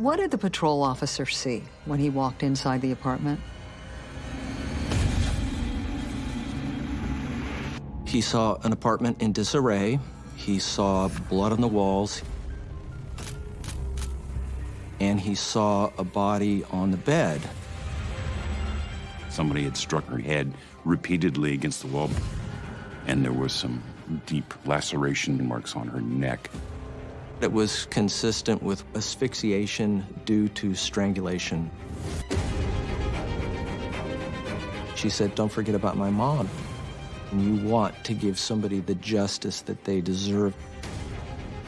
What did the patrol officer see when he walked inside the apartment? He saw an apartment in disarray. He saw blood on the walls. And he saw a body on the bed. Somebody had struck her head repeatedly against the wall, and there was some deep laceration marks on her neck. It was consistent with asphyxiation due to strangulation. She said, don't forget about my mom. And you want to give somebody the justice that they deserve.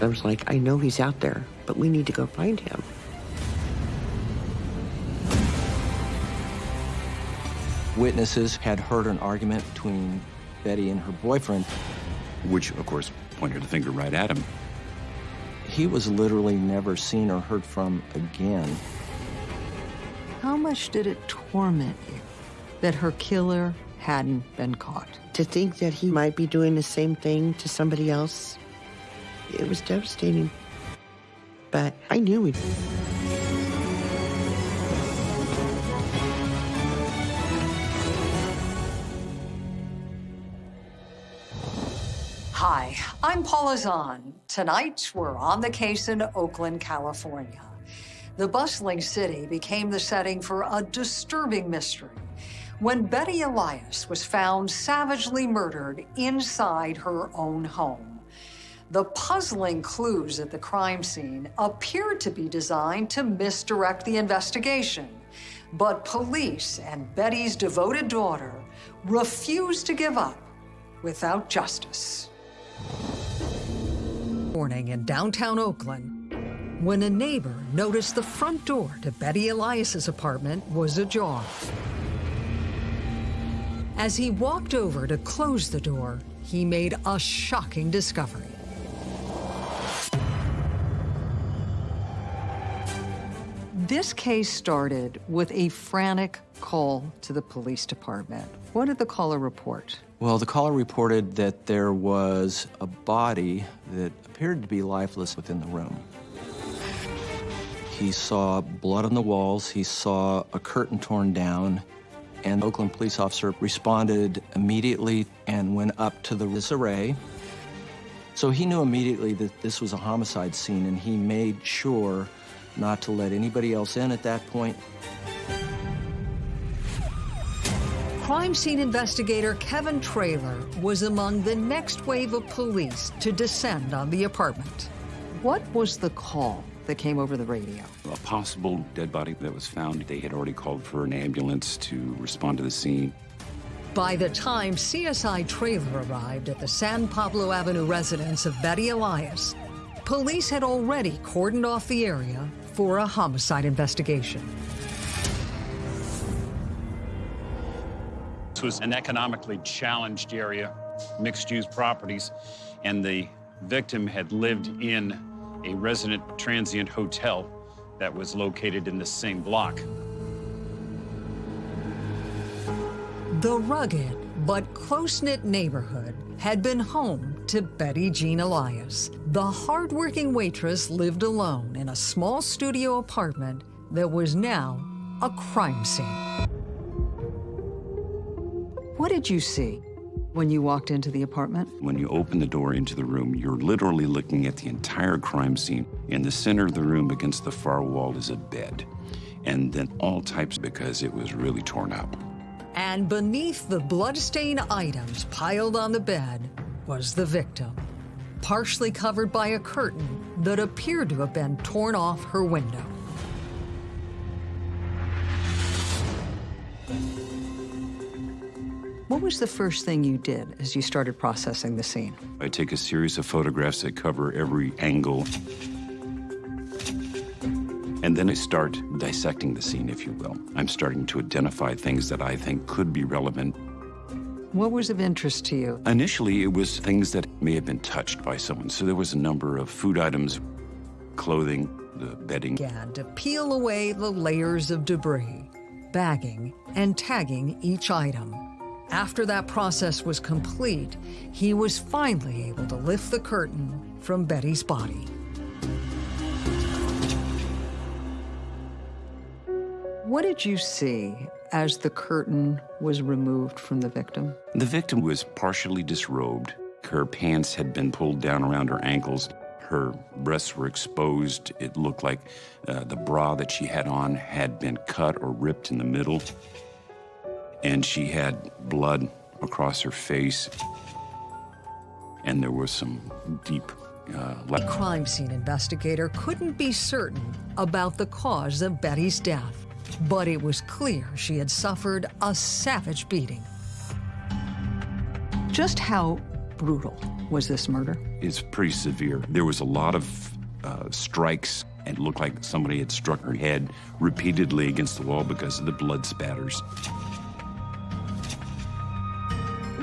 I was like, I know he's out there, but we need to go find him. Witnesses had heard an argument between Betty and her boyfriend. Which, of course, pointed a finger right at him. He was literally never seen or heard from again. How much did it torment you that her killer hadn't been caught? To think that he might be doing the same thing to somebody else, it was devastating. But I knew he Hi, I'm Paula Zahn. Tonight, we're on the case in Oakland, California. The bustling city became the setting for a disturbing mystery when Betty Elias was found savagely murdered inside her own home. The puzzling clues at the crime scene appeared to be designed to misdirect the investigation, but police and Betty's devoted daughter refused to give up without justice morning in downtown Oakland when a neighbor noticed the front door to Betty Elias's apartment was ajar. As he walked over to close the door, he made a shocking discovery. This case started with a frantic call to the police department. What did the caller report? Well, the caller reported that there was a body that appeared to be lifeless within the room. He saw blood on the walls, he saw a curtain torn down, and Oakland police officer responded immediately and went up to the disarray. So he knew immediately that this was a homicide scene, and he made sure not to let anybody else in at that point. Crime scene investigator Kevin Trailer was among the next wave of police to descend on the apartment. What was the call that came over the radio? A possible dead body that was found. They had already called for an ambulance to respond to the scene. By the time CSI Trailer arrived at the San Pablo Avenue residence of Betty Elias, police had already cordoned off the area for a homicide investigation. This was an economically challenged area, mixed-use properties, and the victim had lived in a resident transient hotel that was located in the same block. The rugged but close-knit neighborhood had been home to Betty Jean Elias. The hardworking waitress lived alone in a small studio apartment that was now a crime scene. What did you see when you walked into the apartment? When you open the door into the room, you're literally looking at the entire crime scene. In the center of the room against the far wall is a bed. And then all types because it was really torn up. And beneath the bloodstained items piled on the bed was the victim, partially covered by a curtain that appeared to have been torn off her window. What was the first thing you did as you started processing the scene? I take a series of photographs that cover every angle. And then I start dissecting the scene, if you will. I'm starting to identify things that I think could be relevant. What was of interest to you? Initially, it was things that may have been touched by someone. So there was a number of food items, clothing, the bedding. Began to peel away the layers of debris, bagging and tagging each item. After that process was complete, he was finally able to lift the curtain from Betty's body. What did you see as the curtain was removed from the victim? The victim was partially disrobed. Her pants had been pulled down around her ankles. Her breasts were exposed. It looked like uh, the bra that she had on had been cut or ripped in the middle. And she had blood across her face. And there was some deep uh, A crime scene investigator couldn't be certain about the cause of Betty's death, but it was clear she had suffered a savage beating. Just how brutal was this murder? It's pretty severe. There was a lot of uh, strikes. And it looked like somebody had struck her head repeatedly against the wall because of the blood spatters.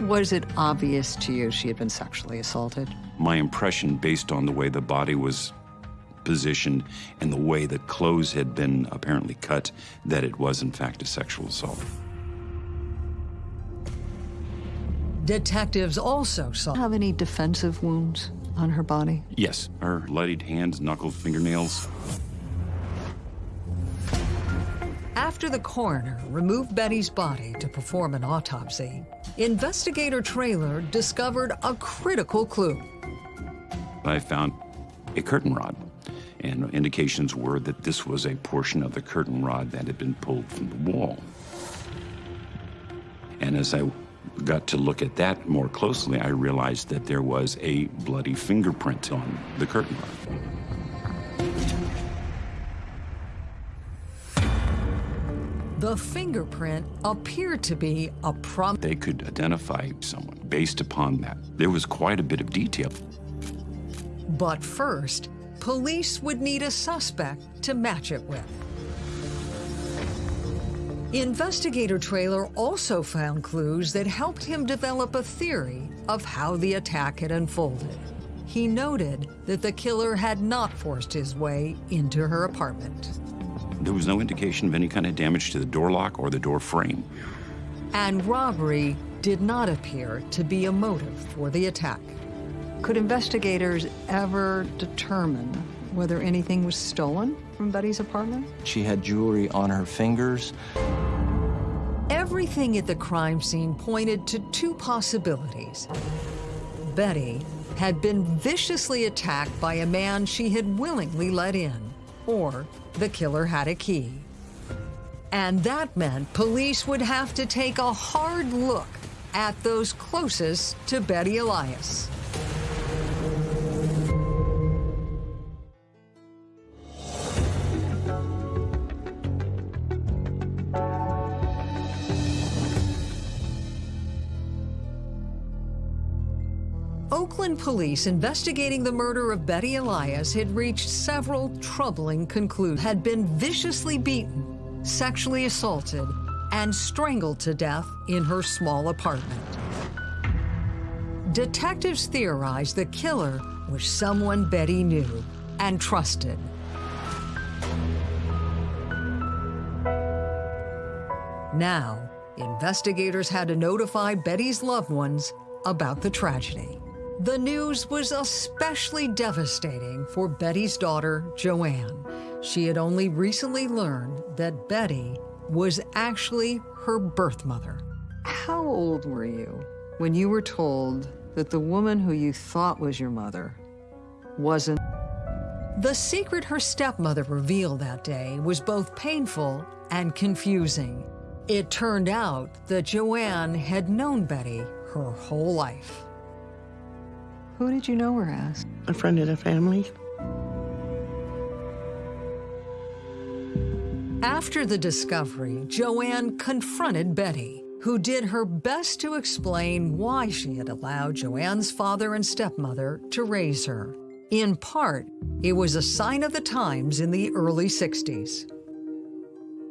Was it obvious to you she had been sexually assaulted? My impression, based on the way the body was positioned and the way the clothes had been apparently cut, that it was in fact a sexual assault. Detectives also saw have any defensive wounds on her body. Yes, her bloodied hands, knuckles, fingernails. After the coroner removed Betty's body to perform an autopsy, investigator Trailer discovered a critical clue. I found a curtain rod, and indications were that this was a portion of the curtain rod that had been pulled from the wall. And as I got to look at that more closely, I realized that there was a bloody fingerprint on the curtain rod. The fingerprint appeared to be a prom. They could identify someone based upon that. There was quite a bit of detail. But first, police would need a suspect to match it with. Investigator Trailer also found clues that helped him develop a theory of how the attack had unfolded. He noted that the killer had not forced his way into her apartment. There was no indication of any kind of damage to the door lock or the door frame. And robbery did not appear to be a motive for the attack. Could investigators ever determine whether anything was stolen from Betty's apartment? She had jewelry on her fingers. Everything at the crime scene pointed to two possibilities. Betty had been viciously attacked by a man she had willingly let in, or the killer had a key. And that meant police would have to take a hard look at those closest to Betty Elias. Police investigating the murder of Betty Elias had reached several troubling conclusions. Had been viciously beaten, sexually assaulted, and strangled to death in her small apartment. Detectives theorized the killer was someone Betty knew and trusted. Now, investigators had to notify Betty's loved ones about the tragedy. The news was especially devastating for Betty's daughter, Joanne. She had only recently learned that Betty was actually her birth mother. How old were you when you were told that the woman who you thought was your mother wasn't? The secret her stepmother revealed that day was both painful and confusing. It turned out that Joanne had known Betty her whole life. Who did you know her as? A friend of the family. After the discovery, Joanne confronted Betty, who did her best to explain why she had allowed Joanne's father and stepmother to raise her. In part, it was a sign of the times in the early 60s.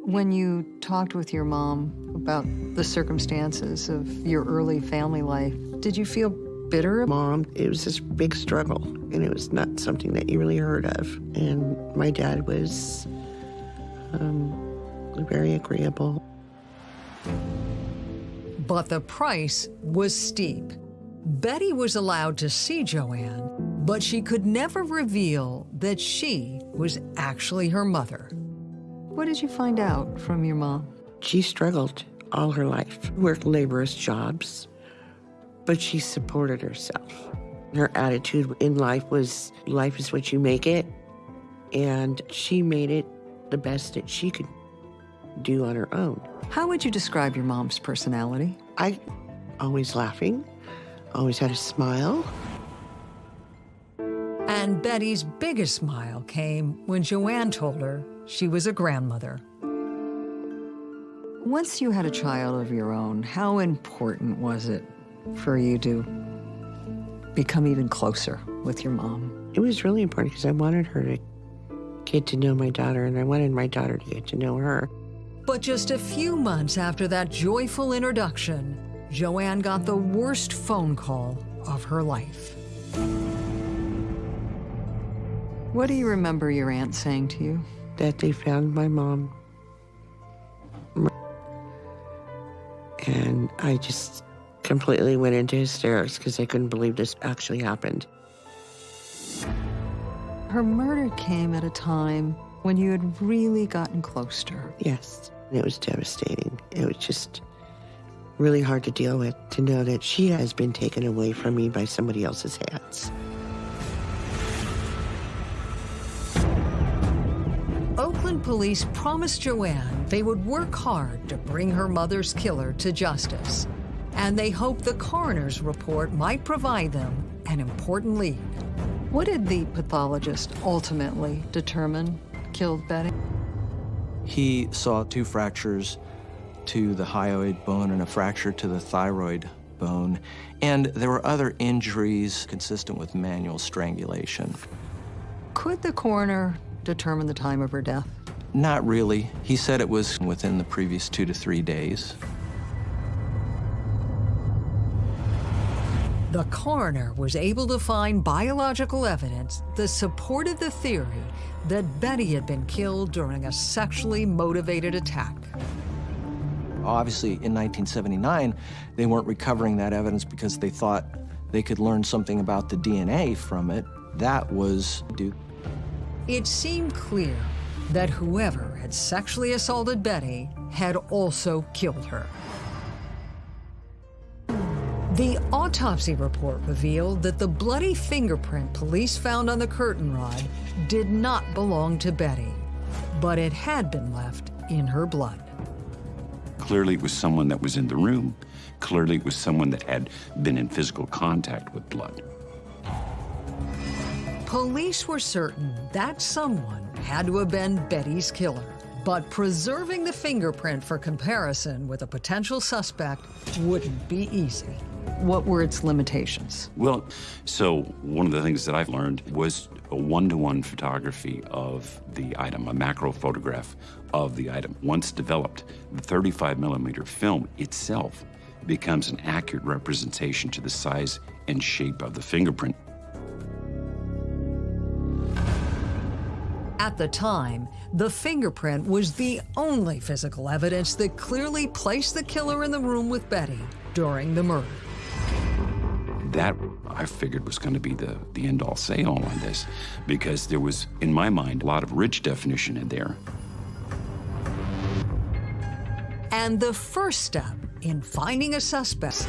When you talked with your mom about the circumstances of your early family life, did you feel bitter? Mom, it was this big struggle, and it was not something that you really heard of. And my dad was um, very agreeable. But the price was steep. Betty was allowed to see Joanne, but she could never reveal that she was actually her mother. What did you find out from your mom? She struggled all her life, worked laborious jobs, but she supported herself. Her attitude in life was life is what you make it, and she made it the best that she could do on her own. How would you describe your mom's personality? I always laughing, always had a smile. And Betty's biggest smile came when Joanne told her she was a grandmother. Once you had a child of your own, how important was it for you to become even closer with your mom? It was really important because I wanted her to get to know my daughter, and I wanted my daughter to get to know her. But just a few months after that joyful introduction, Joanne got the worst phone call of her life. What do you remember your aunt saying to you? That they found my mom. And I just completely went into hysterics because I couldn't believe this actually happened. Her murder came at a time when you had really gotten close to her. Yes, it was devastating. It was just really hard to deal with to know that she has been taken away from me by somebody else's hands. Oakland police promised Joanne they would work hard to bring her mother's killer to justice. And they hoped the coroner's report might provide them an important lead. What did the pathologist ultimately determine killed Betty? He saw two fractures to the hyoid bone and a fracture to the thyroid bone, and there were other injuries consistent with manual strangulation. Could the coroner determine the time of her death? Not really. He said it was within the previous two to three days. The coroner was able to find biological evidence that supported the theory that Betty had been killed during a sexually motivated attack. Obviously, in 1979, they weren't recovering that evidence because they thought they could learn something about the DNA from it. That was due. It seemed clear that whoever had sexually assaulted Betty had also killed her. The autopsy report revealed that the bloody fingerprint police found on the curtain rod did not belong to Betty, but it had been left in her blood. Clearly, it was someone that was in the room. Clearly, it was someone that had been in physical contact with blood. Police were certain that someone had to have been Betty's killer. But preserving the fingerprint for comparison with a potential suspect wouldn't be easy. What were its limitations? Well, so one of the things that I've learned was a one-to-one photography of the item, a macro photograph of the item. Once developed, the 35 millimeter film itself becomes an accurate representation to the size and shape of the fingerprint. At the time, the fingerprint was the only physical evidence that clearly placed the killer in the room with Betty during the murder. That I figured was going to be the, the end all say all on this because there was, in my mind, a lot of rich definition in there. And the first step in finding a suspect,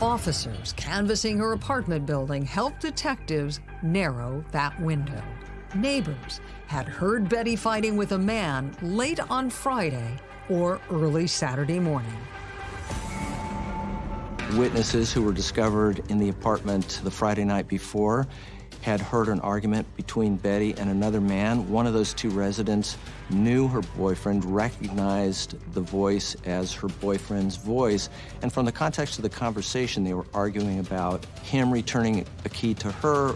officers canvassing her apartment building helped detectives narrow that window. Neighbors had heard Betty fighting with a man late on Friday or early Saturday morning. Witnesses who were discovered in the apartment the Friday night before had heard an argument between Betty and another man. One of those two residents knew her boyfriend, recognized the voice as her boyfriend's voice, and from the context of the conversation, they were arguing about him returning a key to her.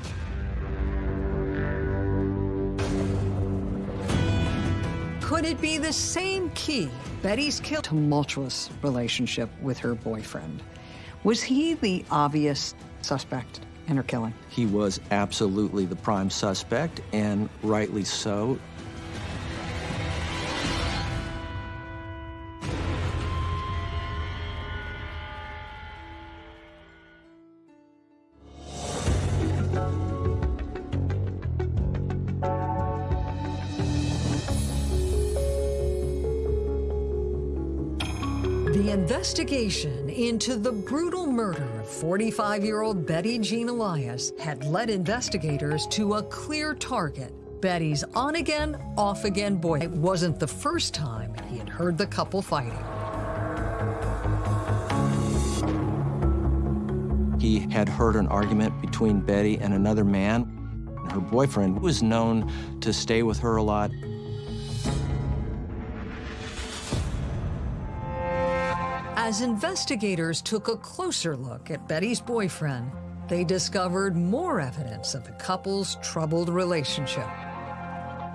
Could it be the same key Betty's kill tumultuous relationship with her boyfriend? Was he the obvious suspect in her killing? He was absolutely the prime suspect, and rightly so. investigation into the brutal murder of 45-year-old Betty Jean Elias had led investigators to a clear target. Betty's on-again, off-again boy. It wasn't the first time he had heard the couple fighting. He had heard an argument between Betty and another man. Her boyfriend was known to stay with her a lot. As investigators took a closer look at Betty's boyfriend, they discovered more evidence of the couple's troubled relationship.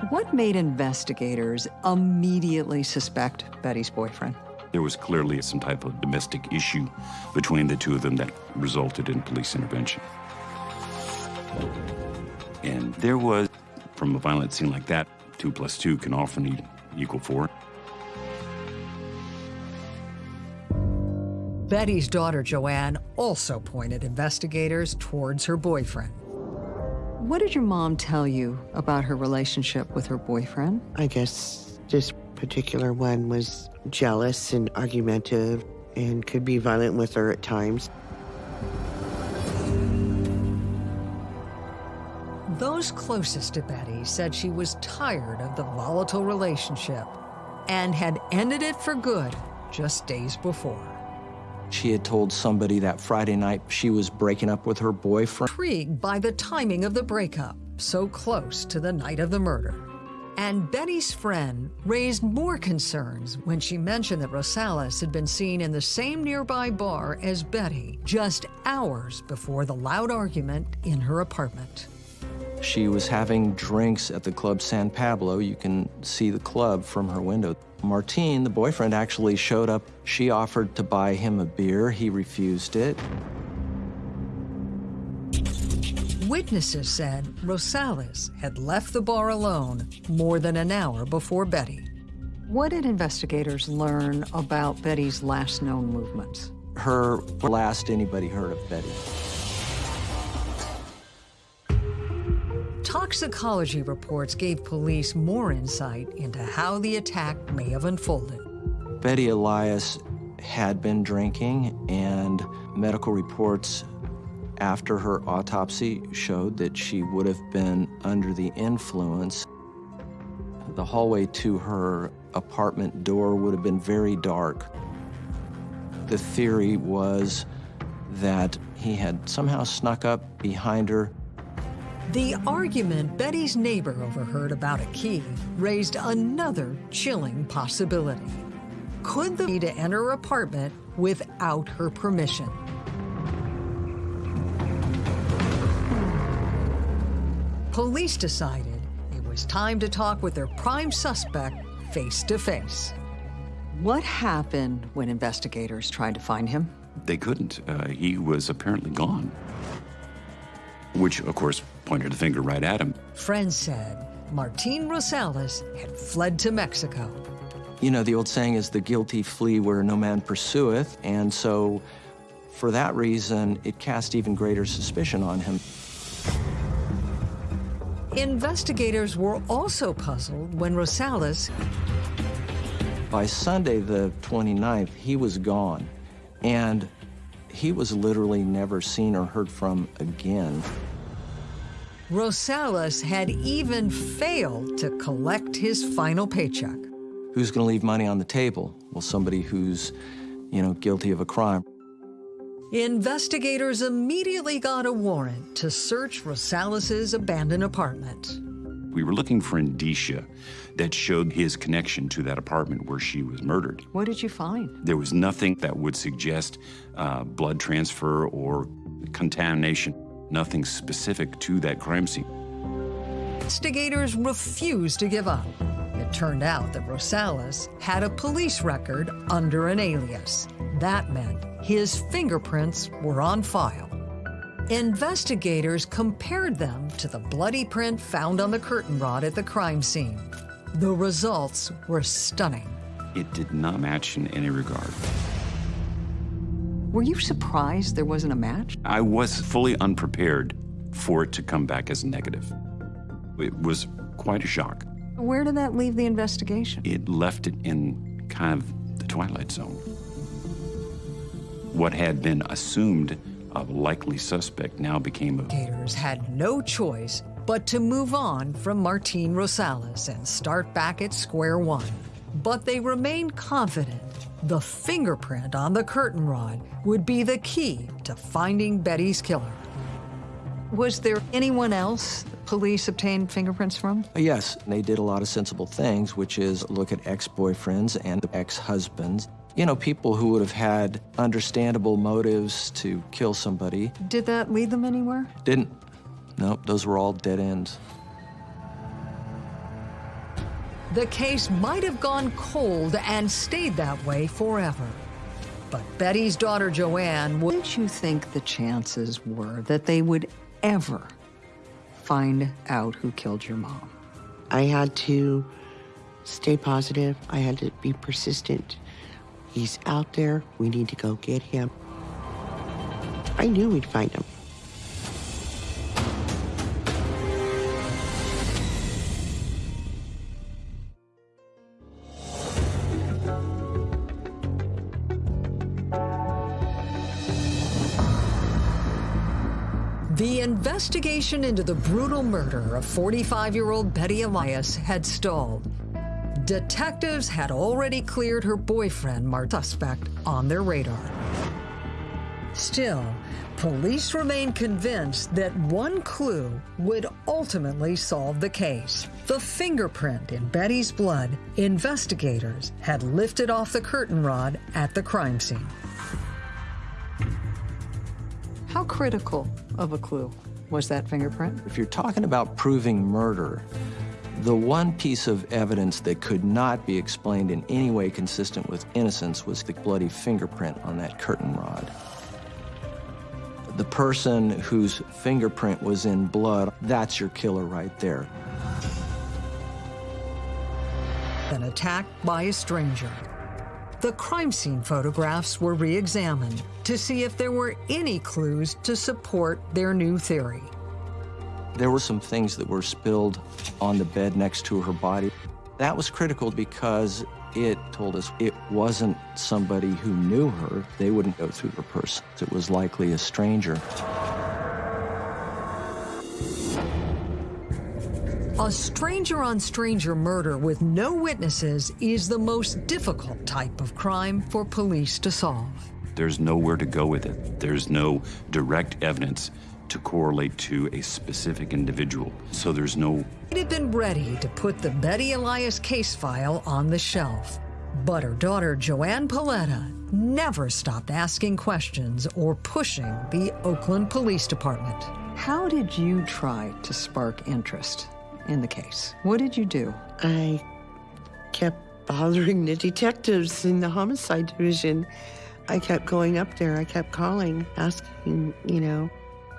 What made investigators immediately suspect Betty's boyfriend? There was clearly some type of domestic issue between the two of them that resulted in police intervention. And there was, from a violent scene like that, two plus two can often equal four. Betty's daughter, Joanne, also pointed investigators towards her boyfriend. What did your mom tell you about her relationship with her boyfriend? I guess this particular one was jealous and argumentative and could be violent with her at times. Those closest to Betty said she was tired of the volatile relationship and had ended it for good just days before. She had told somebody that Friday night she was breaking up with her boyfriend. Intrigued by the timing of the breakup, so close to the night of the murder. And Betty's friend raised more concerns when she mentioned that Rosales had been seen in the same nearby bar as Betty just hours before the loud argument in her apartment. She was having drinks at the Club San Pablo. You can see the club from her window. Martine, the boyfriend, actually showed up. She offered to buy him a beer. He refused it. Witnesses said Rosales had left the bar alone more than an hour before Betty. What did investigators learn about Betty's last known movements? Her last anybody heard of Betty. Toxicology reports gave police more insight into how the attack may have unfolded. Betty Elias had been drinking, and medical reports after her autopsy showed that she would have been under the influence. The hallway to her apartment door would have been very dark. The theory was that he had somehow snuck up behind her the argument Betty's neighbor overheard about a key raised another chilling possibility. Could the key to enter her apartment without her permission? Police decided it was time to talk with their prime suspect face to face. What happened when investigators tried to find him? They couldn't. Uh, he was apparently gone. Which, of course, pointed a finger right at him. Friends said Martin Rosales had fled to Mexico. You know, the old saying is the guilty flee where no man pursueth, and so for that reason, it cast even greater suspicion on him. Investigators were also puzzled when Rosales... By Sunday, the 29th, he was gone, and he was literally never seen or heard from again. Rosales had even failed to collect his final paycheck. Who's going to leave money on the table? Well, somebody who's, you know, guilty of a crime. Investigators immediately got a warrant to search Rosales's abandoned apartment. We were looking for indicia that showed his connection to that apartment where she was murdered. What did you find? There was nothing that would suggest uh, blood transfer or contamination nothing specific to that crime scene. Investigators refused to give up. It turned out that Rosales had a police record under an alias. That meant his fingerprints were on file. Investigators compared them to the bloody print found on the curtain rod at the crime scene. The results were stunning. It did not match in any regard. Were you surprised there wasn't a match? I was fully unprepared for it to come back as negative. It was quite a shock. Where did that leave the investigation? It left it in kind of the twilight zone. What had been assumed a likely suspect now became a Gators had no choice but to move on from Martin Rosales and start back at square one. But they remained confident the fingerprint on the curtain rod would be the key to finding Betty's killer. Was there anyone else police obtained fingerprints from? Yes, they did a lot of sensible things, which is look at ex-boyfriends and ex-husbands. You know, people who would have had understandable motives to kill somebody. Did that lead them anywhere? Didn't. Nope, those were all dead ends. The case might have gone cold and stayed that way forever. But Betty's daughter Joanne, what did you think the chances were that they would ever find out who killed your mom? I had to stay positive. I had to be persistent. He's out there. We need to go get him. I knew we'd find him. The investigation into the brutal murder of 45 year old Betty Elias had stalled. Detectives had already cleared her boyfriend, Mart, suspect, on their radar. Still, police remained convinced that one clue would ultimately solve the case. The fingerprint in Betty's blood investigators had lifted off the curtain rod at the crime scene. How critical of a clue was that fingerprint? If you're talking about proving murder, the one piece of evidence that could not be explained in any way consistent with innocence was the bloody fingerprint on that curtain rod. The person whose fingerprint was in blood, that's your killer right there. Been attacked by a stranger. The crime scene photographs were re examined to see if there were any clues to support their new theory. There were some things that were spilled on the bed next to her body. That was critical because it told us it wasn't somebody who knew her. They wouldn't go through her purse. It was likely a stranger. A stranger on stranger murder with no witnesses is the most difficult type of crime for police to solve. There's nowhere to go with it. There's no direct evidence to correlate to a specific individual. So there's no. It had been ready to put the Betty Elias case file on the shelf. But her daughter, Joanne Paletta, never stopped asking questions or pushing the Oakland Police Department. How did you try to spark interest in the case? What did you do? I kept bothering the detectives in the homicide division. I kept going up there. I kept calling, asking, you know,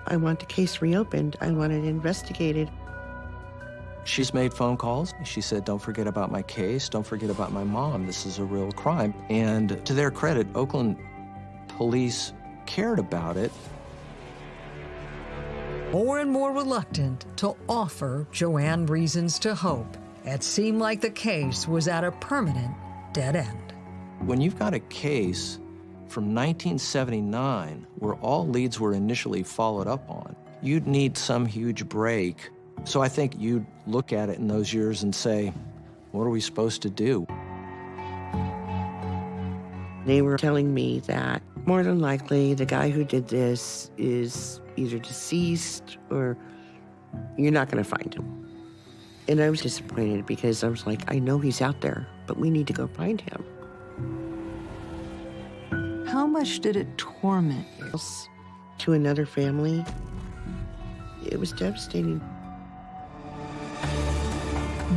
I want the case reopened. I want it investigated. She's made phone calls. She said, Don't forget about my case. Don't forget about my mom. This is a real crime. And to their credit, Oakland police cared about it. More and more reluctant to offer Joanne reasons to hope. It seemed like the case was at a permanent dead end. When you've got a case from 1979 where all leads were initially followed up on, you'd need some huge break. So I think you'd look at it in those years and say, what are we supposed to do? They were telling me that more than likely the guy who did this is either deceased or you're not going to find him. And I was disappointed because I was like, I know he's out there, but we need to go find him. How much did it torment you? To another family, it was devastating.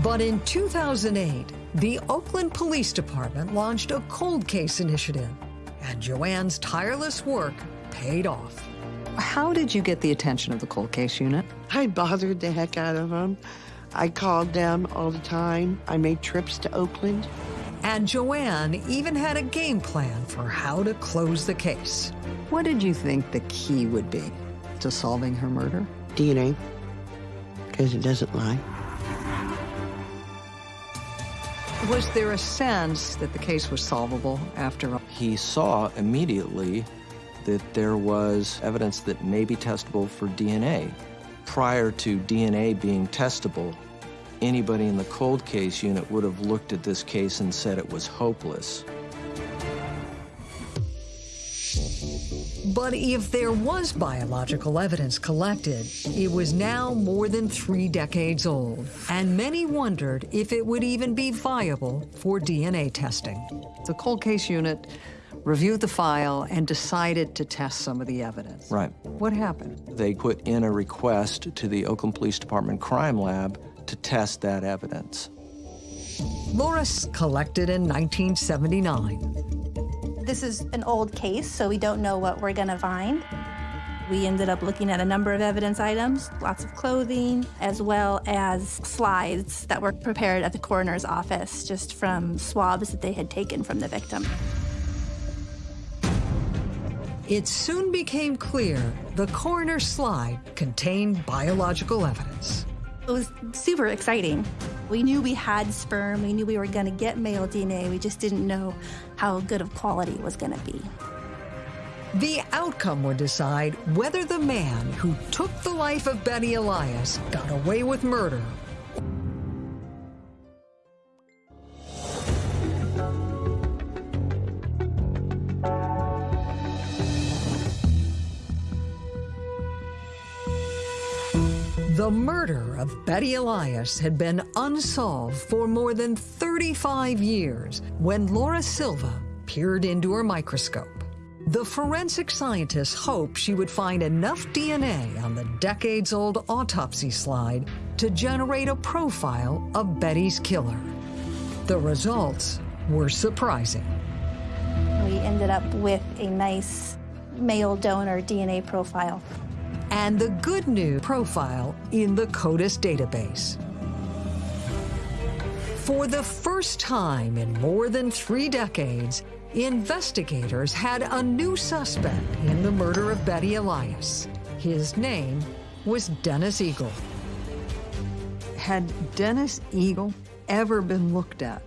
But in 2008, the Oakland Police Department launched a cold case initiative, and Joanne's tireless work paid off. How did you get the attention of the cold case unit? I bothered the heck out of them. I called them all the time. I made trips to Oakland. And Joanne even had a game plan for how to close the case. What did you think the key would be to solving her murder? DNA, because it doesn't lie. Was there a sense that the case was solvable after all? He saw immediately that there was evidence that may be testable for DNA. Prior to DNA being testable, anybody in the cold case unit would have looked at this case and said it was hopeless. But if there was biological evidence collected, it was now more than three decades old, and many wondered if it would even be viable for DNA testing. The cold case unit reviewed the file and decided to test some of the evidence. Right. What happened? They put in a request to the Oakland Police Department crime lab to test that evidence. Loris collected in 1979. This is an old case, so we don't know what we're gonna find. We ended up looking at a number of evidence items, lots of clothing, as well as slides that were prepared at the coroner's office just from swabs that they had taken from the victim. It soon became clear the coroner's slide contained biological evidence. It was super exciting. We knew we had sperm, we knew we were gonna get male DNA, we just didn't know how good of quality it was gonna be. The outcome would decide whether the man who took the life of Betty Elias got away with murder. Of Betty Elias had been unsolved for more than 35 years when Laura Silva peered into her microscope. The forensic scientists hoped she would find enough DNA on the decades-old autopsy slide to generate a profile of Betty's killer. The results were surprising. We ended up with a nice male donor DNA profile. And the good news profile in the CODIS database. For the first time in more than three decades, investigators had a new suspect in the murder of Betty Elias. His name was Dennis Eagle. Had Dennis Eagle ever been looked at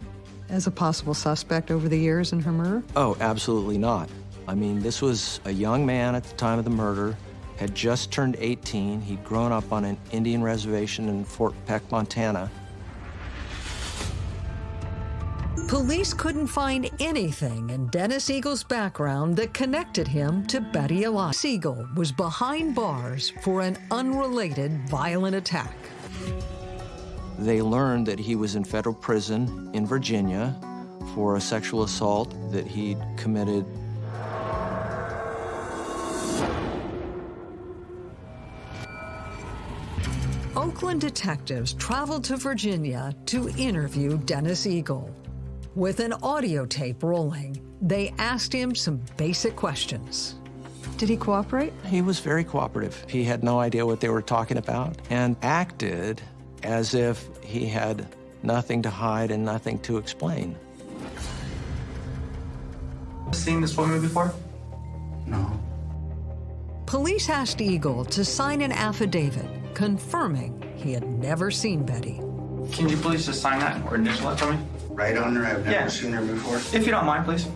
as a possible suspect over the years in her murder? Oh, absolutely not. I mean, this was a young man at the time of the murder, had just turned 18. He'd grown up on an Indian reservation in Fort Peck, Montana. Police couldn't find anything in Dennis Eagle's background that connected him to Betty Elias. Eagle was behind bars for an unrelated violent attack. They learned that he was in federal prison in Virginia for a sexual assault that he'd committed. Oakland detectives traveled to Virginia to interview Dennis Eagle. With an audio tape rolling, they asked him some basic questions. Did he cooperate? He was very cooperative. He had no idea what they were talking about and acted as if he had nothing to hide and nothing to explain. Seen this woman before? No. Police asked Eagle to sign an affidavit confirming he had never seen Betty. Can you please just sign that or initial it for me? Right on her. I've never Yeah. seen her before. If you don't mind, please.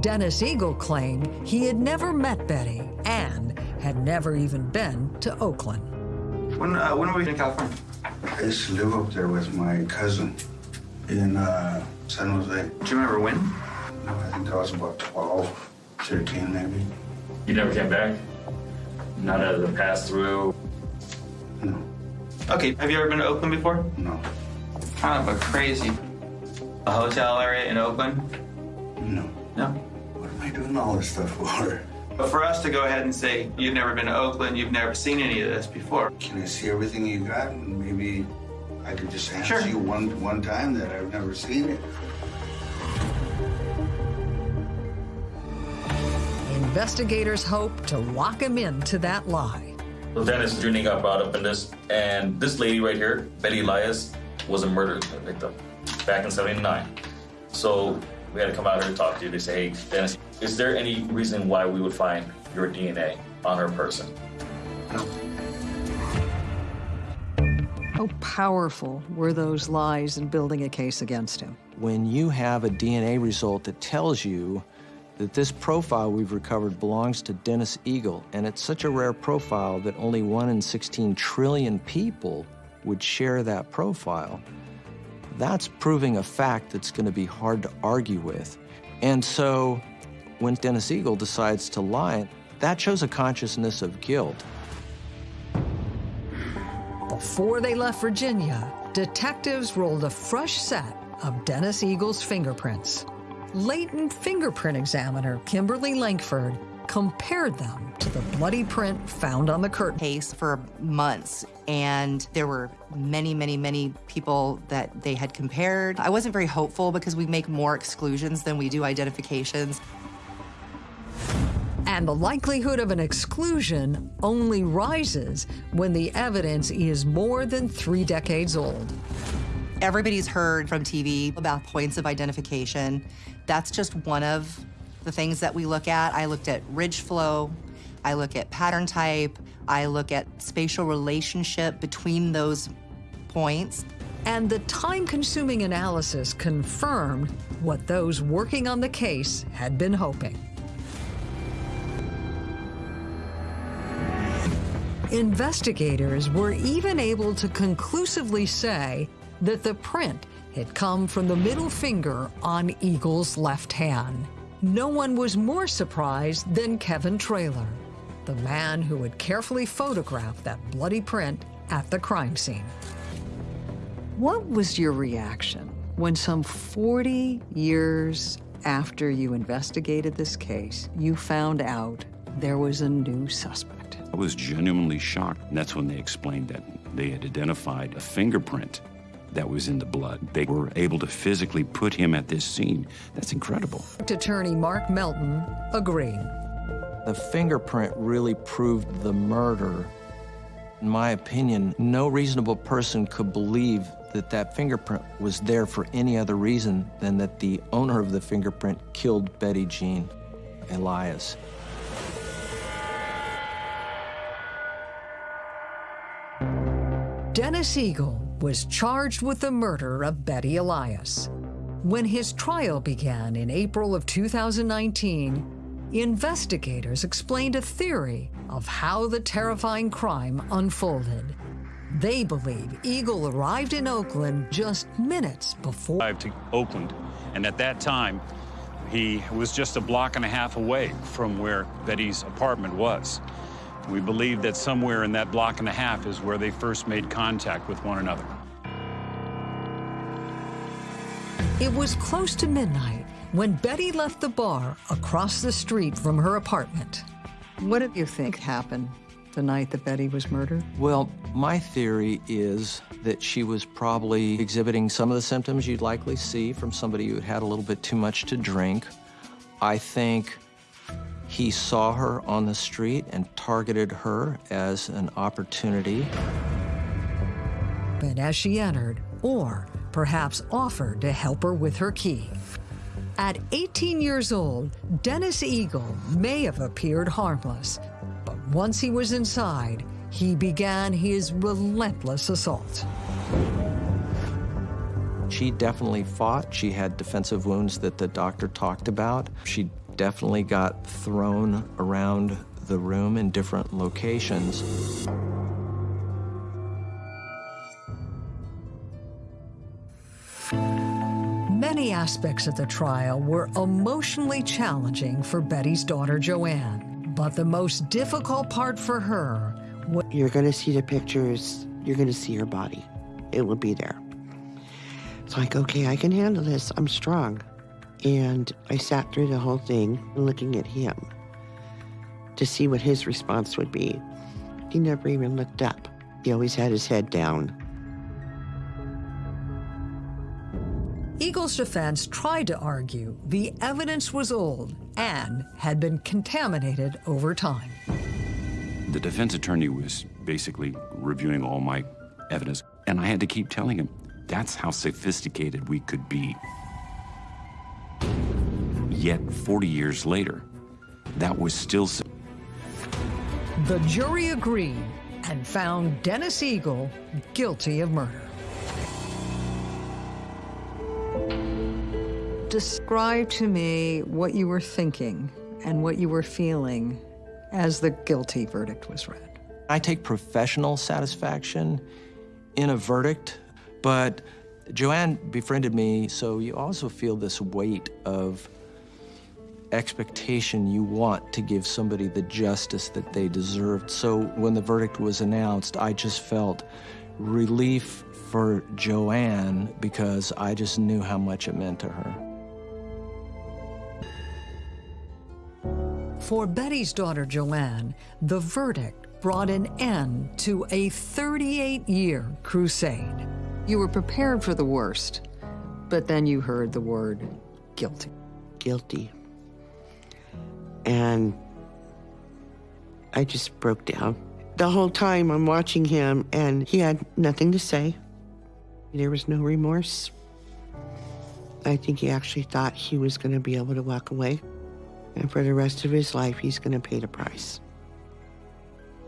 Dennis Eagle claimed he had never met Betty and had never even been to Oakland. When uh, when were you in California? I used to live up there with my cousin in uh, San Jose. Do you remember when? No, I think I was about 12, 13 maybe. You never came back? None of the pass through? No, Okay. Have you ever been to Oakland before? no, Kind of a crazy. A hotel area in Oakland? no. No. What am I doing all this stuff for? But for us to go ahead and say you've never been to Oakland, you've never seen any of this before. Can I see everything you got? Maybe I could just ask Sure. you one one time that I've never seen it. Investigators hope to lock him into that lie. So Dennis Jr. got brought up in this, and this lady right here, Betty Elias, was a murder victim back in 79. So we had to come out here and talk to you to say, hey, Dennis, is there any reason why we would find your DNA on her person? No. How powerful were those lies in building a case against him? When you have a DNA result that tells you that this profile we've recovered belongs to Dennis Eagle, and it's such a rare profile that only one in 16 trillion people would share that profile. That's proving a fact that's going to be hard to argue with. And so when Dennis Eagle decides to lie, that shows a consciousness of guilt. Before they left Virginia, detectives rolled a fresh set of Dennis Eagle's fingerprints. Latent fingerprint examiner Kimberly Lankford compared them to the bloody print found on the curtain. case for months, and there were many, many, many people that they had compared. I wasn't very hopeful because we make more exclusions than we do identifications. And the likelihood of an exclusion only rises when the evidence is more than three decades old. Everybody's heard from TV about points of identification. That's just one of the things that we look at. I looked at ridge flow, I look at pattern type, I look at spatial relationship between those points. And the time consuming analysis confirmed what those working on the case had been hoping. Investigators were even able to conclusively say that the print had come from the middle finger on Eagle's left hand. No one was more surprised than Kevin Traylor, the man who had carefully photographed that bloody print at the crime scene. What was your reaction when some 40 years after you investigated this case, you found out there was a new suspect? I was genuinely shocked. And that's when they explained that they had identified a fingerprint that was in the blood. They were able to physically put him at this scene. That's incredible. Attorney Mark Melton agreed. The fingerprint really proved the murder. In my opinion, no reasonable person could believe that that fingerprint was there for any other reason than that the owner of the fingerprint killed Betty Jean Elias. Dennis Eagle was charged with the murder of Betty Elias. When his trial began in April of 2019, investigators explained a theory of how the terrifying crime unfolded. They believe Eagle arrived in Oakland just minutes before. Arrived to Oakland, and at that time, he was just a block and a half away from where Betty's apartment was. We believe that somewhere in that block and a half is where they first made contact with one another. It was close to midnight when Betty left the bar across the street from her apartment. What do you think happened the night that Betty was murdered? Well, my theory is that she was probably exhibiting some of the symptoms you'd likely see from somebody who had had a little bit too much to drink. I think he saw her on the street and targeted her as an opportunity. But as she entered, or perhaps offered to help her with her key. At 18 years old, Dennis Eagle may have appeared harmless, but once he was inside, he began his relentless assault. She definitely fought. She had defensive wounds that the doctor talked about. She definitely got thrown around the room in different locations. Many aspects of the trial were emotionally challenging for Betty's daughter, Joanne. But the most difficult part for her was You're going to see the pictures. You're going to see her body. It will be there. It's like, okay, I can handle this. I'm strong. And I sat through the whole thing looking at him to see what his response would be. He never even looked up. He always had his head down. Eagle's defense tried to argue the evidence was old and had been contaminated over time. The defense attorney was basically reviewing all my evidence, and I had to keep telling him that's how sophisticated we could be. Yet, 40 years later, that was still. so- The jury agreed and found Dennis Eagle guilty of murder. Describe to me what you were thinking and what you were feeling as the guilty verdict was read. I take professional satisfaction in a verdict, but Joanne befriended me, so you also feel this weight of expectation you want to give somebody the justice that they deserved. So when the verdict was announced, I just felt relief for Joanne because I just knew how much it meant to her. For Betty's daughter Joanne, the verdict brought an end to a 38 year crusade. You were prepared for the worst, but then you heard the word guilty. Guilty. And I just broke down. The whole time I'm watching him, and he had nothing to say. There was no remorse. I think he actually thought he was going to be able to walk away. And for the rest of his life, he's going to pay the price.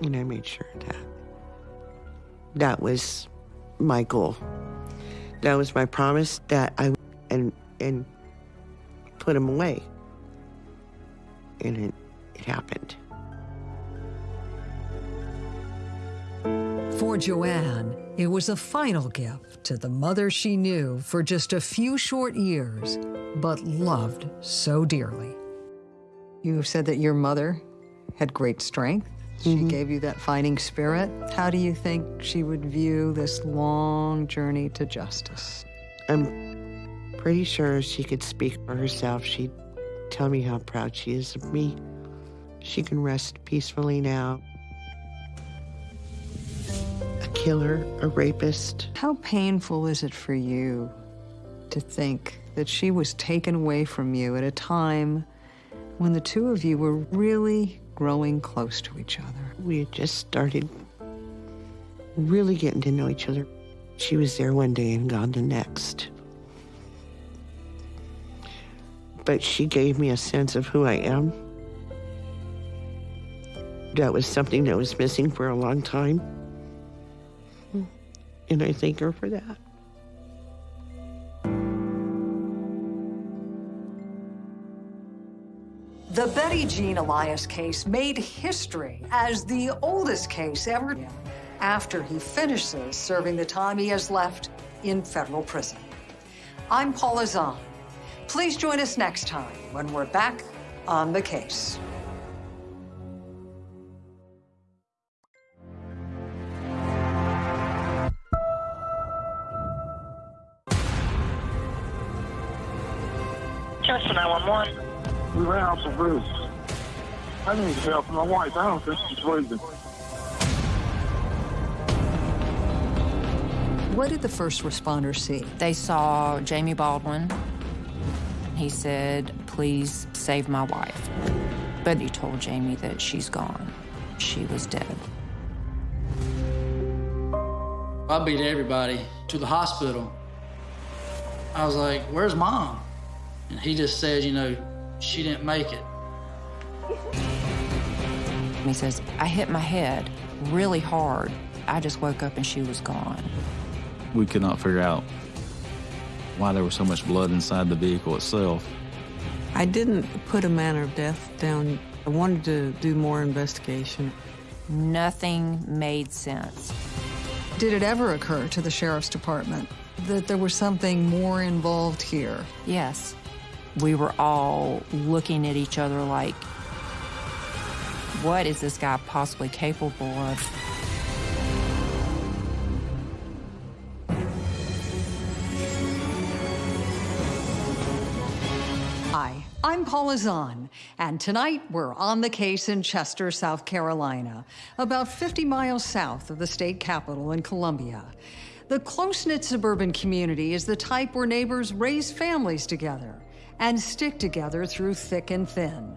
And I made sure that. That was my goal. That was my promise that I and and put him away. And it, it happened. For Joanne, it was a final gift to the mother she knew for just a few short years, but loved so dearly. You said that your mother had great strength. She mm-hmm. gave you that fighting spirit. How do you think she would view this long journey to justice? I'm pretty sure she could speak for herself. She'd tell me how proud she is of me. She can rest peacefully now. A killer, a rapist. How painful is it for you to think that she was taken away from you at a time when the two of you were really growing close to each other? We had just started really getting to know each other. She was there one day and gone the next. But she gave me a sense of who I am. That was something that was missing for a long time. And I thank her for that. The Betty Jean Elias case made history as the oldest case ever after he finishes serving the time he has left in federal prison. I'm Paula Zahn. Please join us next time when we're back on the case. Chester 911. We ran out some roofs. I need help. My wife, I don't think she's breathing. What did the first responders see? They saw Jamie Baldwin. He said, please save my wife. But he told Jamie that she's gone. She was dead. I beat everybody to the hospital. I was like, where's mom? And he just said, you know, she didn't make it. He says, I hit my head really hard. I just woke up and she was gone. We could not figure out why there was so much blood inside the vehicle itself. I didn't put a manner of death down. I wanted to do more investigation. Nothing made sense. Did it ever occur to the sheriff's department that there was something more involved here? Yes. We were all looking at each other like, what is this guy possibly capable of? Hi, I'm Paula Zahn, and tonight we're on the case in Chester, South Carolina, about 50 miles south of the state capital in Columbia. The close-knit suburban community is the type where neighbors raise families together and stick together through thick and thin.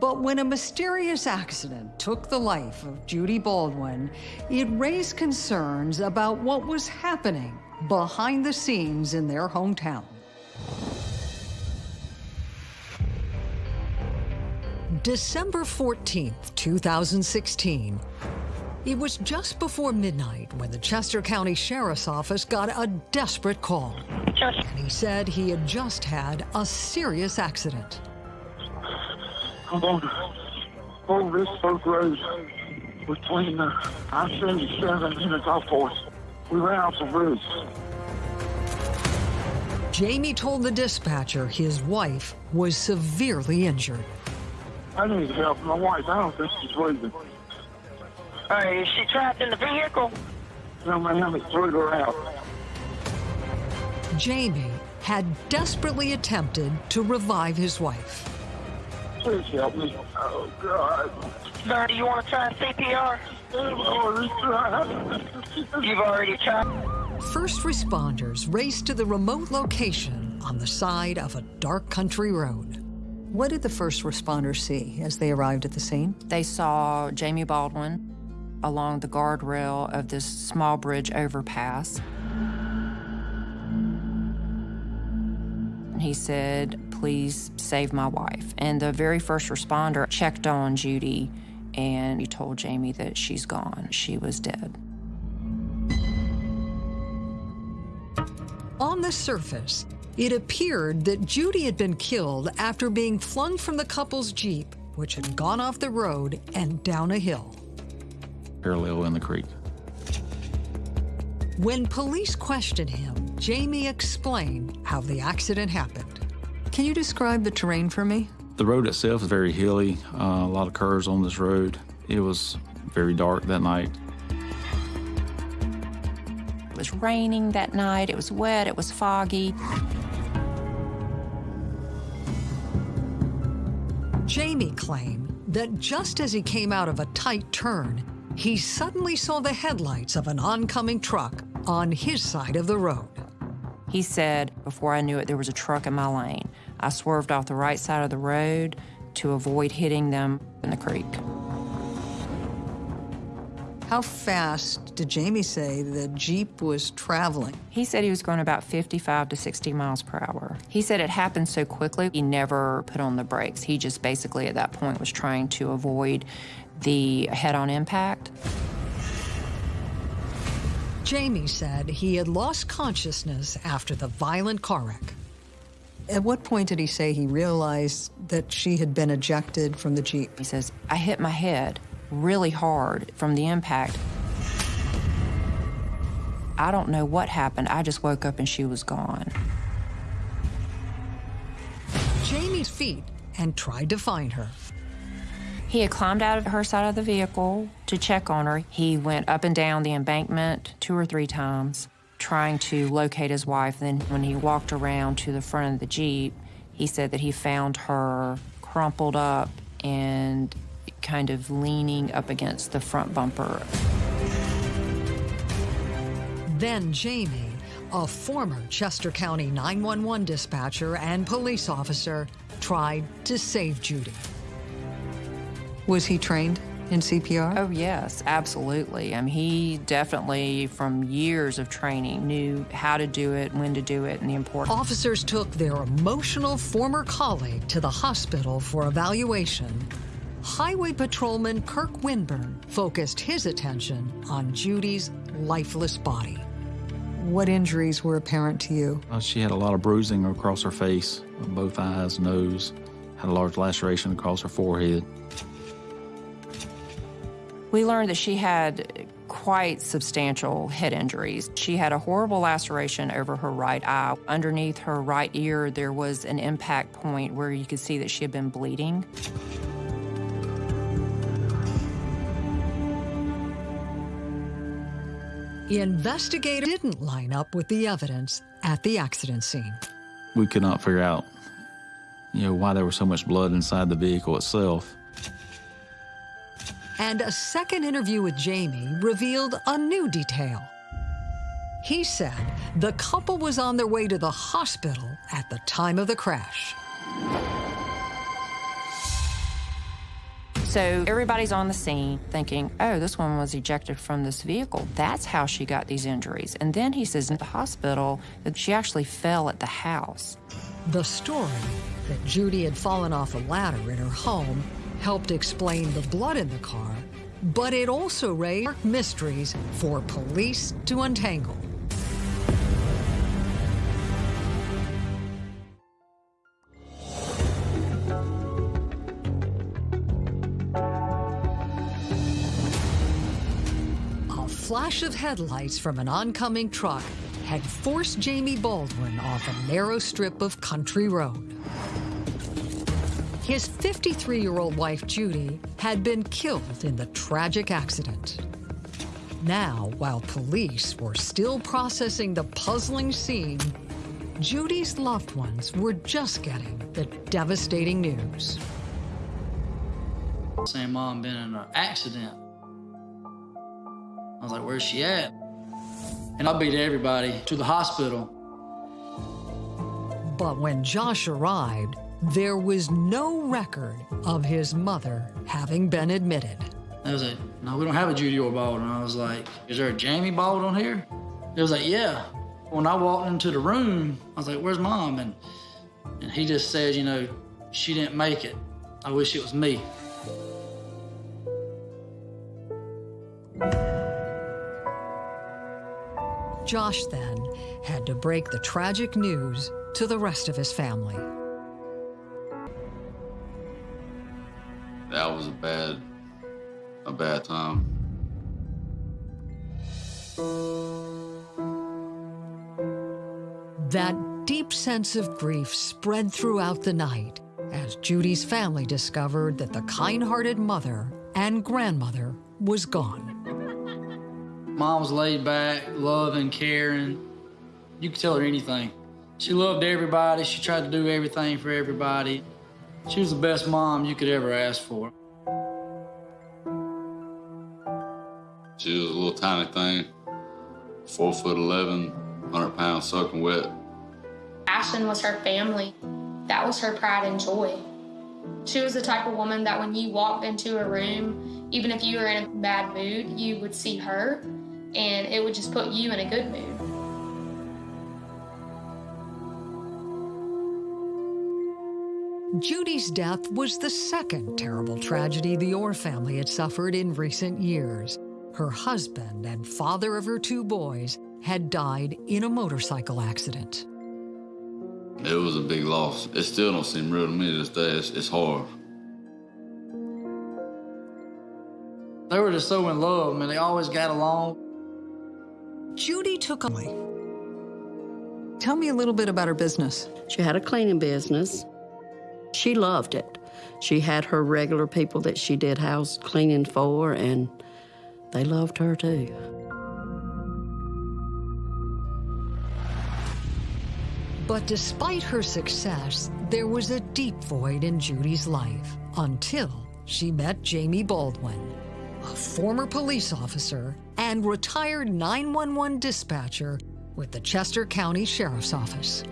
But when a mysterious accident took the life of Judy Baldwin, it raised concerns about what was happening behind the scenes in their hometown. December 14th, 2016. It was just before midnight when the Chester County Sheriff's Office got a desperate call. And he said he had just had a serious accident. I'm on Old Richburg Road between the I-77 and the golf course. We ran off the roof. Jamie told the dispatcher his wife was severely injured. I need help. My wife, I don't think she's breathing. Hey, is she trapped in the vehicle? No, ma'am, it threw her out. Jamie had desperately attempted to revive his wife. Please help me. Oh, God. Sir, do you want to try CPR? I've already tried. You've already tried? First responders raced to the remote location on the side of a dark country road. What did the first responders see as they arrived at the scene? They saw Jamie Baldwin along the guardrail of this small bridge overpass. He said, please save my wife. And the very first responder checked on Judy and he told Jamie that she's gone. She was dead. On the surface, it appeared that Judy had been killed after being flung from the couple's Jeep, which had gone off the road and down a hill. Parallel in the creek. When police questioned him, Jamie explained how the accident happened. Can you describe the terrain for me? The road itself is very hilly, uh, a lot of curves on this road. It was very dark that night. It was raining that night, it was wet, it was foggy. Jamie claimed that just as he came out of a tight turn, he suddenly saw the headlights of an oncoming truck on his side of the road. He said, before I knew it, there was a truck in my lane. I swerved off the right side of the road to avoid hitting them in the creek. How fast did Jamie say the Jeep was traveling? He said he was going about 55 to 60 miles per hour. He said it happened so quickly, he never put on the brakes. He just basically at that point was trying to avoid the head-on impact. Jamie said he had lost consciousness after the violent car wreck. At what point did he say he realized that she had been ejected from the Jeep? He says, I hit my head really hard from the impact. I don't know what happened. I just woke up and she was gone. Jamie's feet and tried to find her. He had climbed out of her side of the vehicle to check on her. He went up and down the embankment two or three times trying to locate his wife. Then when he walked around to the front of the Jeep, he said that he found her crumpled up and kind of leaning up against the front bumper. Then Jamie, a former Chester County 911 dispatcher and police officer, tried to save Judy. Was he trained in CPR? Oh, yes, absolutely. I mean, he definitely, from years of training, knew how to do it, when to do it, and the importance. Officers took their emotional former colleague to the hospital for evaluation. Highway Patrolman Kirk Winburn focused his attention on Judy's lifeless body. What injuries were apparent to you? Uh, she had a lot of bruising across her face, both eyes, nose, had a large laceration across her forehead. We learned that she had quite substantial head injuries. She had a horrible laceration over her right eye. Underneath her right ear, there was an impact point where you could see that she had been bleeding. The investigator didn't line up with the evidence at the accident scene. We could not figure out, you know, why there was so much blood inside the vehicle itself. And a second interview with Jamie revealed a new detail. He said the couple was on their way to the hospital at the time of the crash. So everybody's on the scene thinking, oh, this woman was ejected from this vehicle. That's how she got these injuries. And then he says in the hospital that she actually fell at the house. The story that Judy had fallen off a ladder in her home helped explain the blood in the car but it also raised mysteries for police to untangle. A flash of headlights from an oncoming truck had forced Jamie Baldwin off a narrow strip of country road. His 53 year old wife, Judy, had been killed in the tragic accident. Now, while police were still processing the puzzling scene, Judy's loved ones were just getting the devastating news. Saying mom been in an accident. I was like, where's she at? And I beat everybody to the hospital. But when Josh arrived, there was no record of his mother having been admitted. They was like, no, we don't have a Judy or Baldwin. I was like, is there a Jamie Baldwin here? They was like, yeah. When I walked into the room, I was like, where's mom? And, and he just said, you know, she didn't make it. I wish it was me. Josh then had to break the tragic news to the rest of his family. That was a bad, a bad time. That deep sense of grief spread throughout the night as Judy's family discovered that the kind hearted mother and grandmother was gone. Mom was laid back, loving, caring. You could tell her anything. She loved everybody. She tried to do everything for everybody. She was the best mom you could ever ask for. She was a little tiny thing, four foot 11, 100 pounds soaking wet. Ashton was her family. That was her pride and joy. She was the type of woman that when you walked into a room, even if you were in a bad mood, you would see her and it would just put you in a good mood. Judy's death was the second terrible tragedy the Orr family had suffered in recent years. Her husband and father of her two boys had died in a motorcycle accident. It was a big loss. It still don't seem real to me to this day. It's, it's hard. They were just so in love, man. They always got along. Judy took away. Tell me a little bit about her business. She had a cleaning business. She loved it. She had her regular people that she did house cleaning for, and they loved her too. But despite her success, there was a deep void in Judy's life until she met Jamie Baldwin, a former police officer and retired 911 dispatcher with the Chester County Sheriff's Office.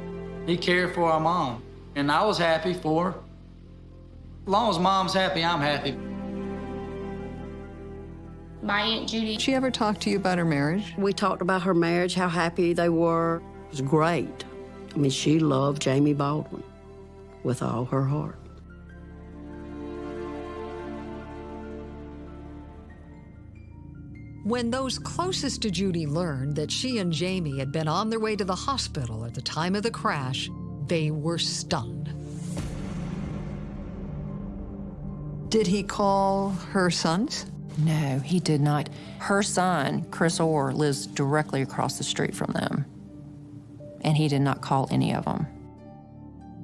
He cared for our mom, and I was happy for her. As long as mom's happy, I'm happy. My Aunt Judy. Did she ever talk to you about her marriage? We talked about her marriage, how happy they were. It was great. I mean, she loved Jamie Baldwin with all her heart. When those closest to Judy learned that she and Jamie had been on their way to the hospital at the time of the crash, they were stunned. Did he call her sons? No, he did not. Her son, Chris Orr, lives directly across the street from them, and he did not call any of them.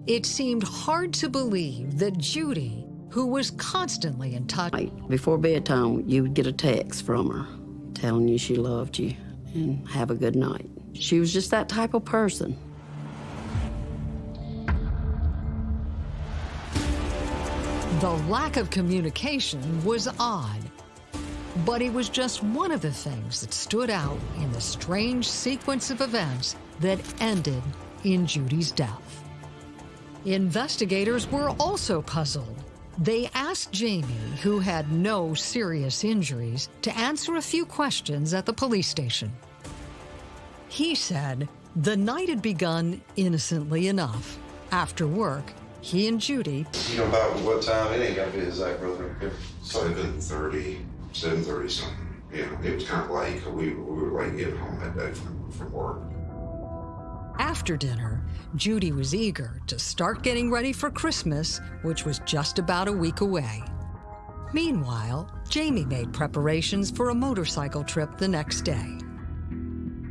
It seemed hard to believe that Judy, who was constantly in touch. Before bedtime, you would get a text from her telling you she loved you and have a good night. She was just that type of person. The lack of communication was odd, but it was just one of the things that stood out in the strange sequence of events that ended in Judy's death. Investigators were also puzzled. They asked Jamie, who had no serious injuries, to answer a few questions at the police station. He said the night had begun innocently enough. After work, he and Judy You know about what time? It ain't gotta be exact, brother. Seven thirty. seven thirty something. You know, it was kind of like we, we were late getting home that day from, from work. After dinner, Judy was eager to start getting ready for Christmas, which was just about a week away. Meanwhile, Jamie made preparations for a motorcycle trip the next day.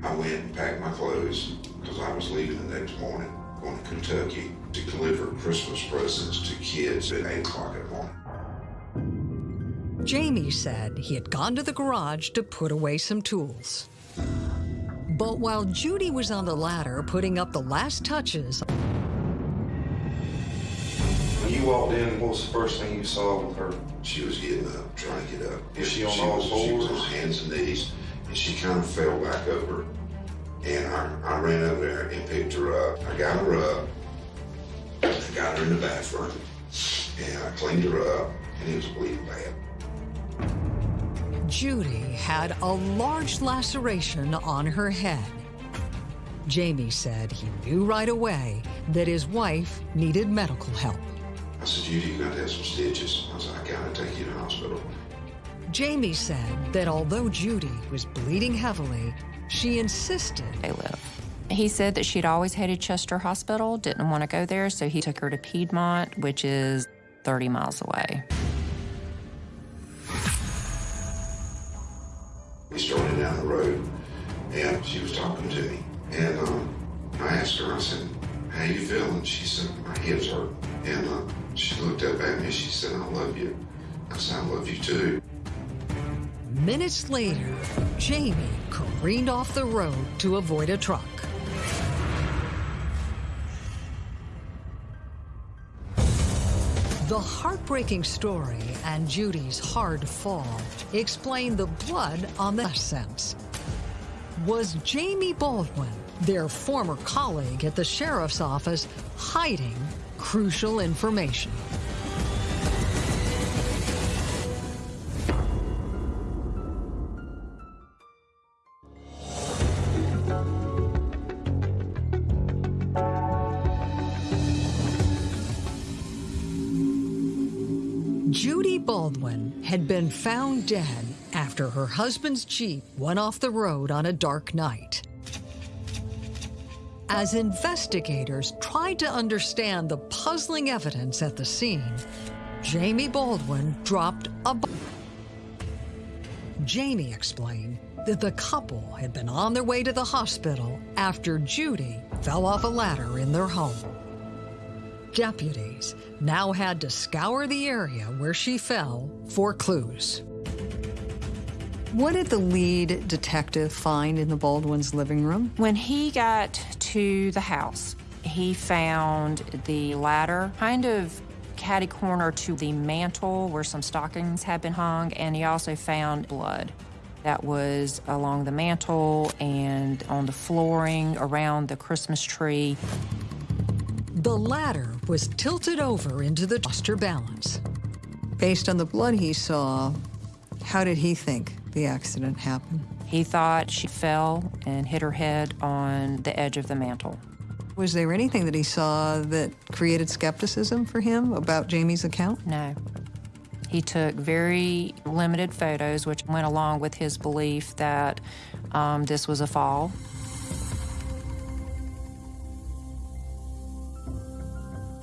I went and packed my clothes because I was leaving the next morning, going to Kentucky to deliver Christmas presents to kids at 8 o'clock in the morning. Jamie said he had gone to the garage to put away some tools. But while Judy was on the ladder putting up the last touches, When you walked in, what was the first thing you saw with her? She was getting up, trying to get up. Was she on all was- She was fours? on hands and knees, and she kind of fell back over. And I, I ran over there and picked her up. I got her up. I got her in the bathroom, and I cleaned her up, and it was bleeding bad. Judy had a large laceration on her head. Jamie said he knew right away that his wife needed medical help. I said, Judy, you got to have some stitches. I said, I gotta take you to the hospital. Jamie said that although Judy was bleeding heavily, she insisted They live. He said that she'd always hated Chester Hospital, didn't want to go there, so he took her to Piedmont, which is 30 miles away. We started down the road, and she was talking to me. And um, I asked her, I said, how you feeling? She said, my hips hurt. And uh, she looked up at me, she said, I love you. I said, I love you too. Minutes later, Jamie careened off the road to avoid a truck. The heartbreaking story and Judy's hard fall explain the blood on the scents. Was Jamie Baldwin, their former colleague at the sheriff's office, hiding crucial information? Judy Baldwin had been found dead after her husband's Jeep went off the road on a dark night. As investigators tried to understand the puzzling evidence at the scene, Jamie Baldwin dropped a bomb. Jamie explained that the couple had been on their way to the hospital after Judy fell off a ladder in their home. Deputies now had to scour the area where she fell for clues. What did the lead detective find in the Baldwin's living room? When he got to the house, he found the ladder kind of catty corner to the mantle where some stockings had been hung, and he also found blood that was along the mantle and on the flooring around the Christmas tree. The ladder was tilted over into the toaster balance. Based on the blood he saw, how did he think the accident happened? He thought she fell and hit her head on the edge of the mantle. Was there anything that he saw that created skepticism for him about Jamie's account? No. He took very limited photos, which went along with his belief that um, this was a fall.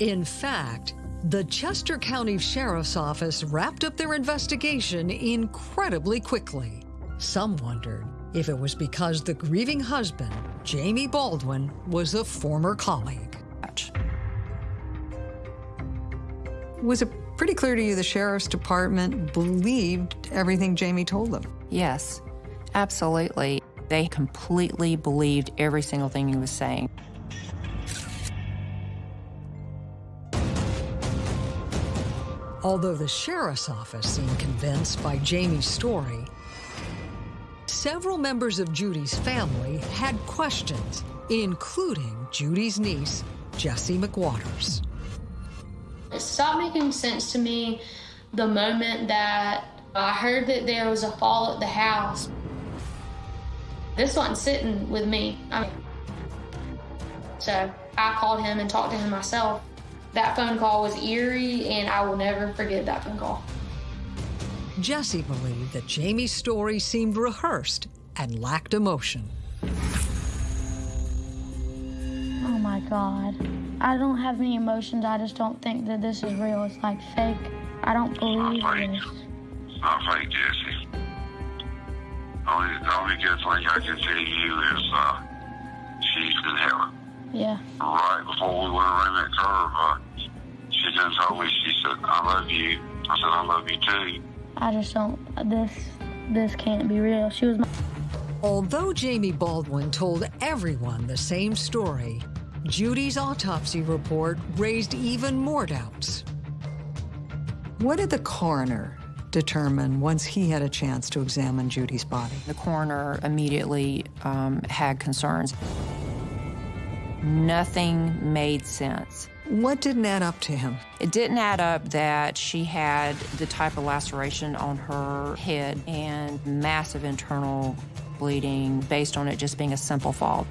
In fact, the Chester County Sheriff's Office wrapped up their investigation incredibly quickly. Some wondered if it was because the grieving husband, Jamie Baldwin, was a former colleague. Was it pretty clear to you the sheriff's department believed everything Jamie told them? Yes, absolutely. They completely believed every single thing he was saying. Although the sheriff's office seemed convinced by Jamie's story, several members of Judy's family had questions, including Judy's niece, Jessie McWaters. It stopped making sense to me the moment that I heard that there was a fall at the house. This wasn't sitting with me. I mean, so I called him and talked to him myself. That phone call was eerie, and I will never forget that phone call. Jesse believed that Jamie's story seemed rehearsed and lacked emotion. Oh my God. I don't have any emotions. I just don't think that this is real. It's like fake. I don't believe this. It's not fake, Jesse. Only, the only good thing I can tell you is uh, she's in heaven. Yeah. Right before we went around that curve, uh, she done told me, she said, I love you. I said, I love you too. I just don't. This this can't be real. She was my. Although Jamie Baldwin told everyone the same story, Judy's autopsy report raised even more doubts. What did the coroner determine once he had a chance to examine Judy's body? The coroner immediately um, had concerns. Nothing made sense. What didn't add up to him? It didn't add up that she had the type of laceration on her head and massive internal bleeding based on it just being a simple fall.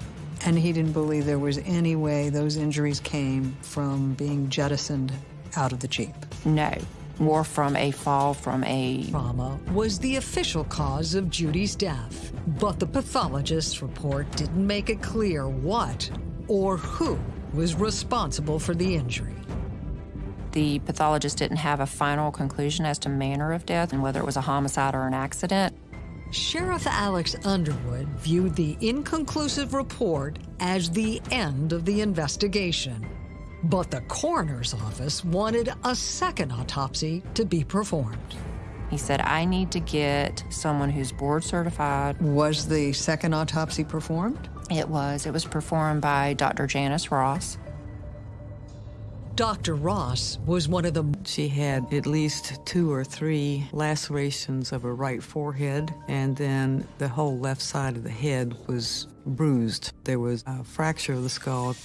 And he didn't believe there was any way those injuries came from being jettisoned out of the Jeep. No, more from a fall from a trauma was the official cause of Judy's death. But the pathologist's report didn't make it clear what or who was responsible for the injury. The pathologist didn't have a final conclusion as to manner of death and whether it was a homicide or an accident. Sheriff Alex Underwood viewed the inconclusive report as the end of the investigation. But the coroner's office wanted a second autopsy to be performed. He said, I need to get someone who's board certified. Was the second autopsy performed? It was. It was performed by Dr. Janice Ross. Dr. Ross was one of the. She had at least two or three lacerations of her right forehead, and then the whole left side of the head was bruised. There was a fracture of the skull.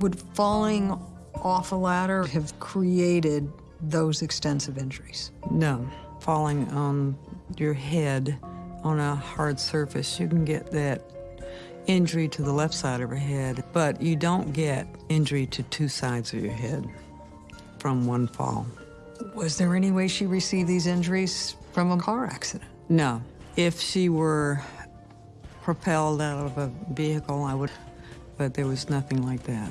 Would falling off a ladder have created those extensive injuries? No. Falling on your head on a hard surface, you can get that injury to the left side of her head, but you don't get injury to two sides of your head from one fall. Was there any way she received these injuries from a car accident? No. If she were propelled out of a vehicle, I would, but there was nothing like that.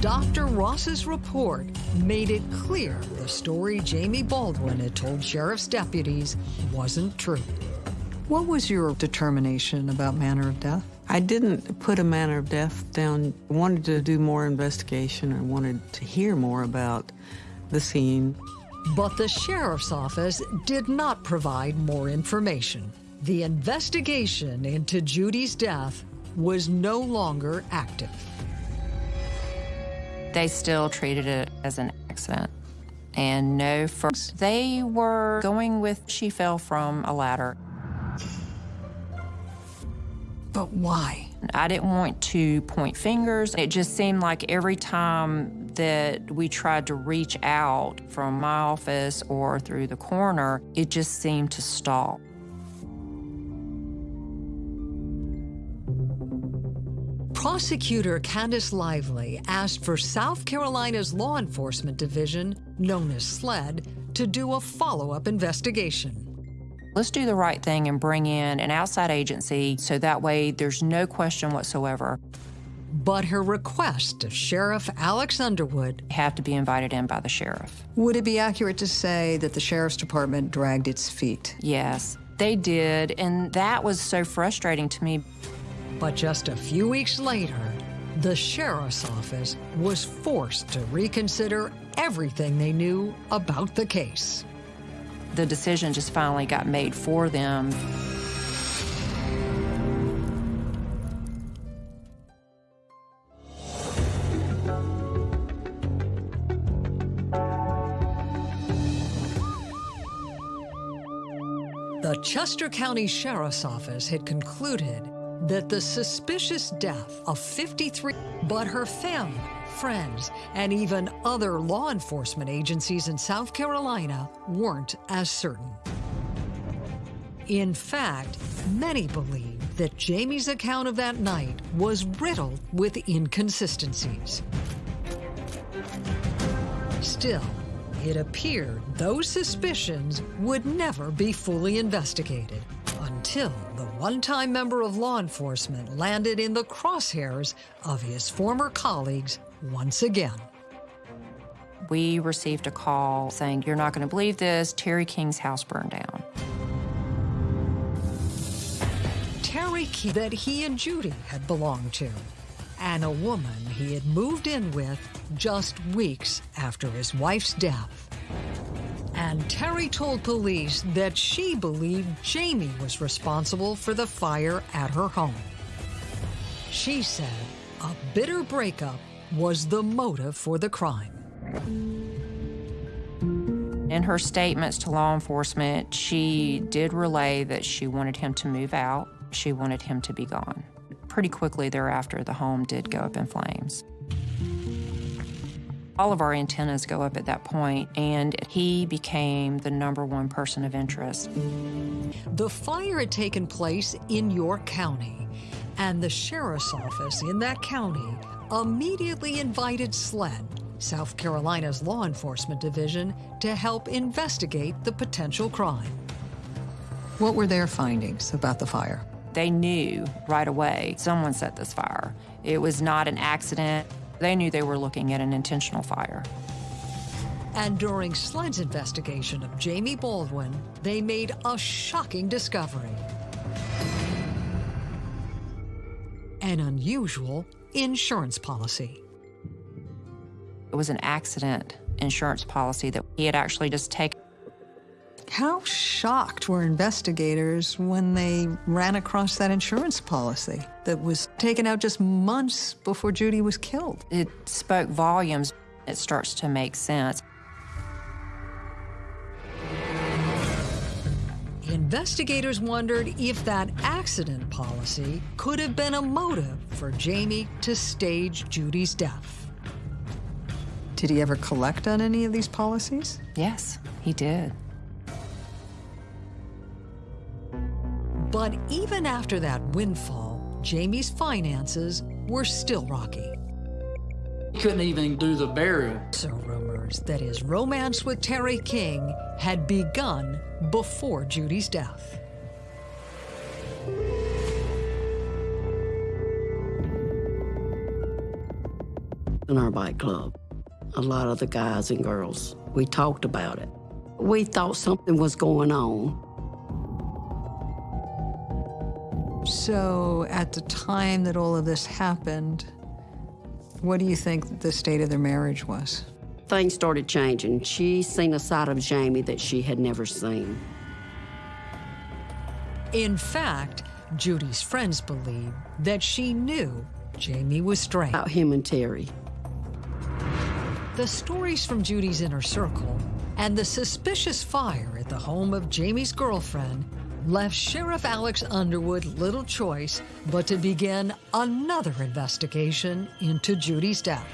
Dr. Ross's report made it clear the story Jamie Baldwin had told sheriff's deputies wasn't true. What was your determination about manner of death? I didn't put a manner of death down. I wanted to do more investigation. I wanted to hear more about the scene. But the sheriff's office did not provide more information. The investigation into Judy's death was no longer active. They still treated it as an accident. And no first. They were going with she fell from a ladder. But why? I didn't want to point fingers. It just seemed like every time that we tried to reach out from my office or through the coroner, it just seemed to stall. Prosecutor Candace Lively asked for South Carolina's Law Enforcement Division, known as SLED, to do a follow-up investigation. Let's do the right thing and bring in an outside agency so that way there's no question whatsoever. But her request of Sheriff Alex Underwood have to be invited in by the sheriff. Would it be accurate to say that the sheriff's department dragged its feet? Yes, they did, and that was so frustrating to me. But just a few weeks later, the sheriff's office was forced to reconsider everything they knew about the case. The decision just finally got made for them. The Chester County Sheriff's Office had concluded that the suspicious death of 53, but her family, friends, and even other law enforcement agencies in South Carolina weren't as certain. In fact, many believed that Jamie's account of that night was riddled with inconsistencies. Still, it appeared those suspicions would never be fully investigated until the one-time member of law enforcement landed in the crosshairs of his former colleagues once again. We received a call saying, You're not going to believe this, Terry King's house burned down. Terry King that he and Judy had belonged to, and a woman he had moved in with just weeks after his wife's death. And Terry told police that she believed Jamie was responsible for the fire at her home. She said a bitter breakup was the motive for the crime. In her statements to law enforcement, she did relay that she wanted him to move out. She wanted him to be gone. Pretty quickly thereafter, the home did go up in flames. All of our antennas go up at that point, and he became the number one person of interest. The fire had taken place in York County, and the sheriff's office in that county immediately invited SLED, South Carolina's law enforcement division, to help investigate the potential crime. What were their findings about the fire? They knew right away someone set this fire. It was not an accident. They knew they were looking at an intentional fire. And during SLED's investigation of Jamie Baldwin, they made a shocking discovery. An unusual insurance policy. It was an accident insurance policy that he had actually just taken. How shocked were investigators when they ran across that insurance policy that was taken out just months before Judy was killed? It spoke volumes. It starts to make sense. Investigators wondered if that accident policy could have been a motive for Jamie to stage Judy's death. Did he ever collect on any of these policies? Yes, he did. But even after that windfall, Jamie's finances were still rocky. He couldn't even do the burial. So rumors that his romance with Terry King had begun before Judy's death. In our bike club, a lot of the guys and girls, we talked about it. We thought something was going on. So, at the time that all of this happened, what do you think the state of their marriage was? Things started changing. She seen a side of Jamie that she had never seen. In fact, Judy's friends believe that she knew Jamie was straight. About him and Terry. The stories from Judy's inner circle and the suspicious fire at the home of Jamie's girlfriend left Sheriff Alex Underwood little choice but to begin another investigation into Judy's death.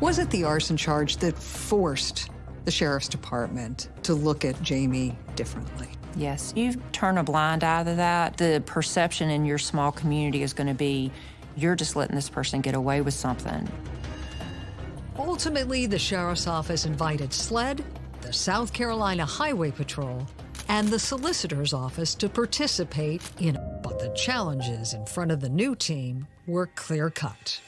Was it the arson charge that forced the sheriff's department to look at Jamie differently? Yes, you turn a blind eye to that. The perception in your small community is going to be you're just letting this person get away with something. Ultimately, the sheriff's office invited SLED, the South Carolina Highway Patrol, and the solicitor's office to participate in it. But the challenges in front of the new team were clear cut.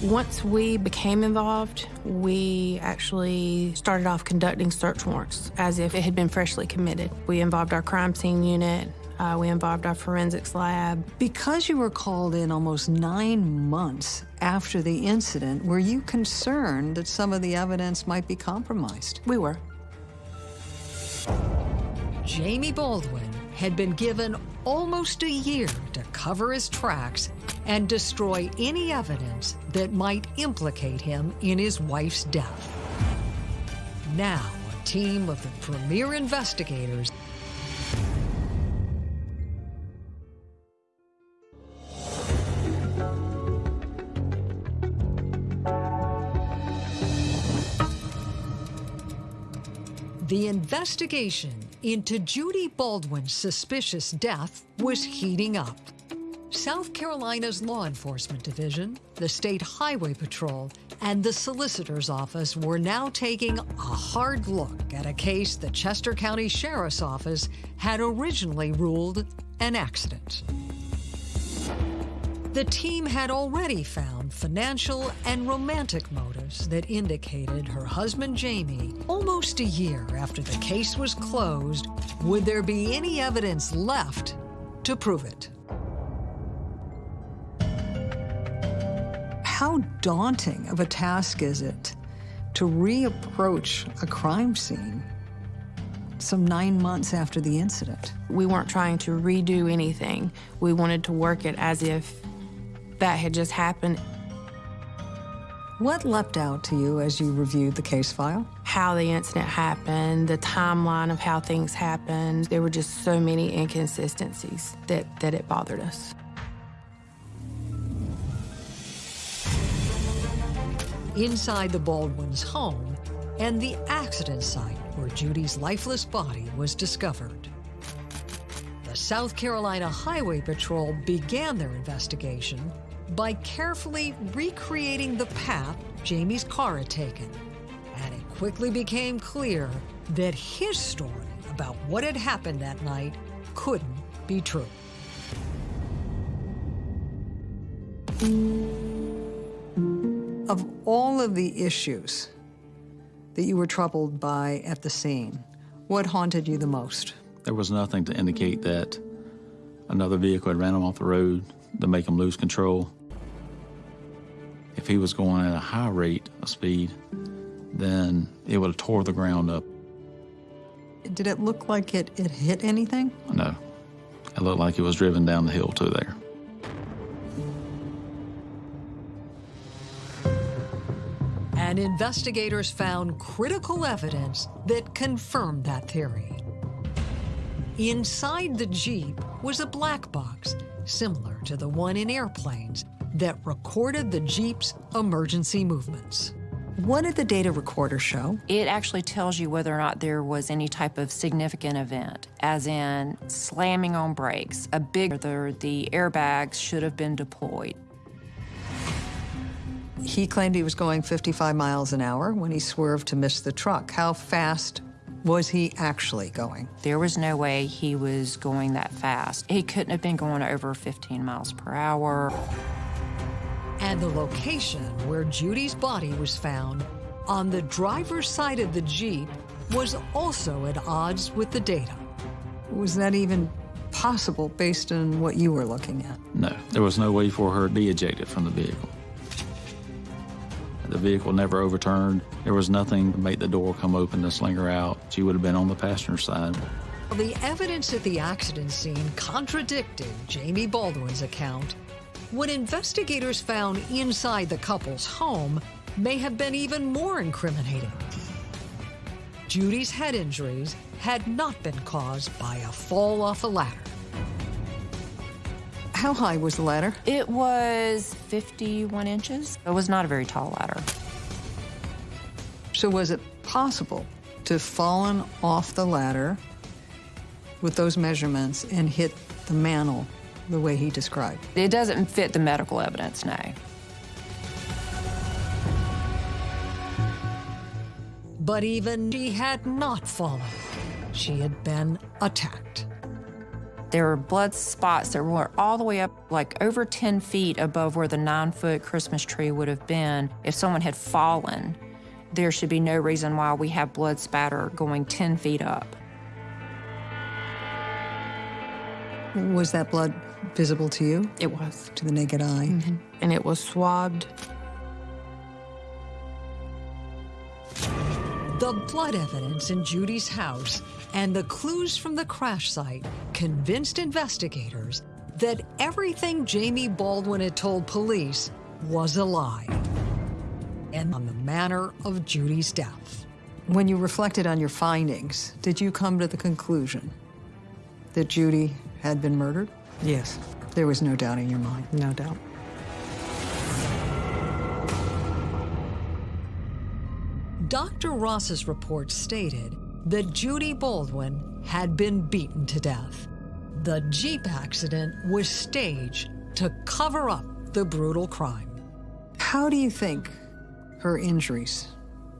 Once we became involved, we actually started off conducting search warrants as if it had been freshly committed. We involved our crime scene unit, uh, we involved our forensics lab. Because you were called in almost nine months after the incident, were you concerned that some of the evidence might be compromised? We were. Jamie Baldwin had been given almost a year to cover his tracks and destroy any evidence that might implicate him in his wife's death. Now, a team of the premier investigators The investigation into Judy Baldwin's suspicious death was heating up. South Carolina's Law Enforcement Division, the State Highway Patrol, and the Solicitor's Office were now taking a hard look at a case the Chester County Sheriff's Office had originally ruled an accident. The team had already found financial and romantic motives that indicated her husband Jamie, almost a year after the case was closed, would there be any evidence left to prove it? How daunting of a task is it to reapproach a crime scene some nine months after the incident? We weren't trying to redo anything. We wanted to work it as if that had just happened. What leapt out to you as you reviewed the case file? How the incident happened, the timeline of how things happened. There were just so many inconsistencies that, that it bothered us. Inside the Baldwin's home and the accident site where Judy's lifeless body was discovered. The South Carolina Highway Patrol began their investigation by carefully recreating the path Jamie's car had taken. And it quickly became clear that his story about what had happened that night couldn't be true. Of all of the issues that you were troubled by at the scene, what haunted you the most? There was nothing to indicate that another vehicle had ran him off the road to make him lose control. If he was going at a high rate of speed, then it would have tore the ground up. Did it look like it, it hit anything? No. It looked like it was driven down the hill to there. And investigators found critical evidence that confirmed that theory. Inside the Jeep was a black box, similar to the one in airplanes, that recorded the Jeep's emergency movements. What did the data recorder show? It actually tells you whether or not there was any type of significant event, as in slamming on brakes, a big, the, the airbags should have been deployed. He claimed he was going 55 miles an hour when he swerved to miss the truck. How fast was he actually going? There was no way he was going that fast. He couldn't have been going over 15 miles per hour. And the location where Judy's body was found on the driver's side of the Jeep was also at odds with the data. Was that even possible based on what you were looking at? No, there was no way for her to be ejected from the vehicle. The vehicle never overturned. There was nothing to make the door come open to sling her out. She would have been on the passenger side. The evidence at the accident scene contradicted Jamie Baldwin's account. What investigators found inside the couple's home may have been even more incriminating. Judy's head injuries had not been caused by a fall off a ladder. How high was the ladder? It was 51 inches. It was not a very tall ladder. So was it possible to have fallen off the ladder with those measurements and hit the mantle the way he described? It doesn't fit the medical evidence, no. But even she had not fallen. She had been attacked. There were blood spots that were all the way up, like over 10 feet above where the nine foot Christmas tree would have been if someone had fallen. There should be no reason why we have blood spatter going 10 feet up. Was that blood visible to you? It was. To the naked eye? Mm -hmm. And it was swabbed. The blood evidence in Judy's house and the clues from the crash site convinced investigators that everything Jamie Baldwin had told police was a lie and on the manner of Judy's death. When you reflected on your findings, did you come to the conclusion that Judy had been murdered? Yes. There was no doubt in your mind? No doubt. Dr. Ross's report stated that Judy Baldwin had been beaten to death. The Jeep accident was staged to cover up the brutal crime. How do you think her injuries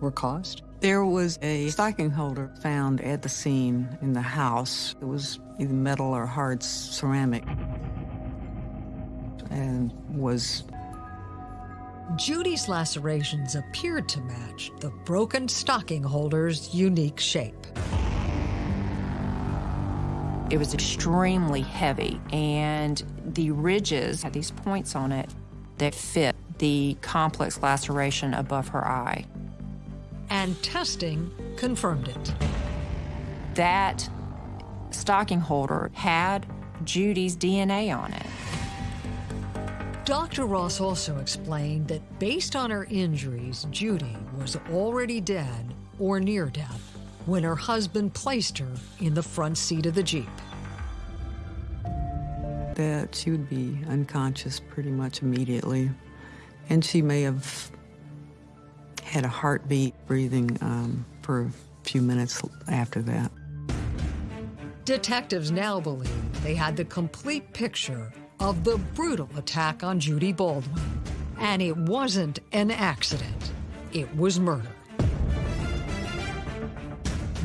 were caused? There was a stocking holder found at the scene in the house. It was either metal or hard ceramic and was Judy's lacerations appeared to match the broken stocking holder's unique shape. It was extremely heavy, and the ridges had these points on it that fit the complex laceration above her eye. And testing confirmed it. That stocking holder had Judy's DNA on it. Dr. Ross also explained that based on her injuries, Judy was already dead or near death when her husband placed her in the front seat of the Jeep. That she would be unconscious pretty much immediately. And she may have had a heartbeat, breathing um, for a few minutes after that. Detectives now believe they had the complete picture of the brutal attack on Judy Baldwin. And it wasn't an accident, it was murder.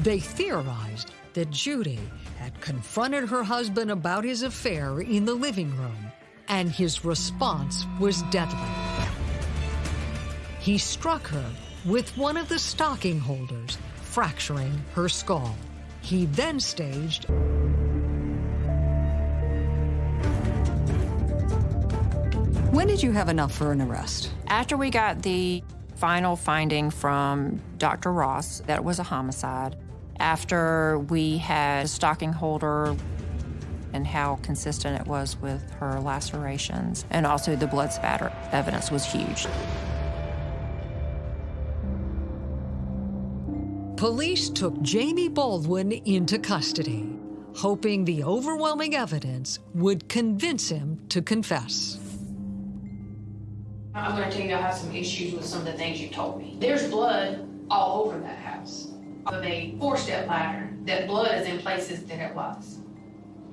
They theorized that Judy had confronted her husband about his affair in the living room, and his response was deadly. He struck her with one of the stocking holders, fracturing her skull. He then staged When did you have enough for an arrest? After we got the final finding from Dr. Ross that it was a homicide, after we had a stocking holder and how consistent it was with her lacerations, and also the blood spatter evidence was huge. Police took Jamie Baldwin into custody, hoping the overwhelming evidence would convince him to confess. I'm going to tell you I have some issues with some of the things you told me. There's blood all over that house. Of a four-step ladder, that blood is in places that it was.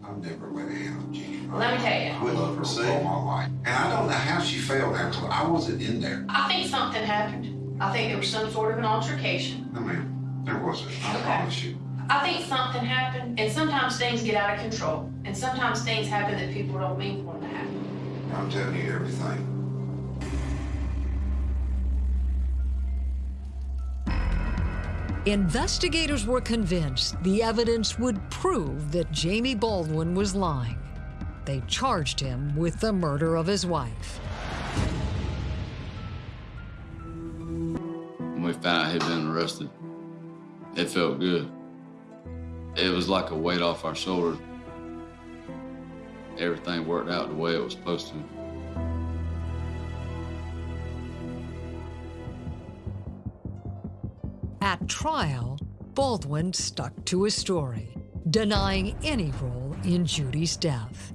I've never went out, Jeannie. Let me tell you. I love her all my life. And I don't know how she fell down I wasn't in there. I think something happened. I think there was some sort of an altercation. No, ma'am. There wasn't. I Okay. promise you. I think something happened, and sometimes things get out of control, and sometimes things happen that people don't mean for them to happen. I'm telling you everything. Investigators were convinced the evidence would prove that Jamie Baldwin was lying. They charged him with the murder of his wife. We found out he'd been arrested, it felt good. It was like a weight off our shoulders. Everything worked out the way it was supposed to. At trial, Baldwin stuck to his story, denying any role in Judy's death.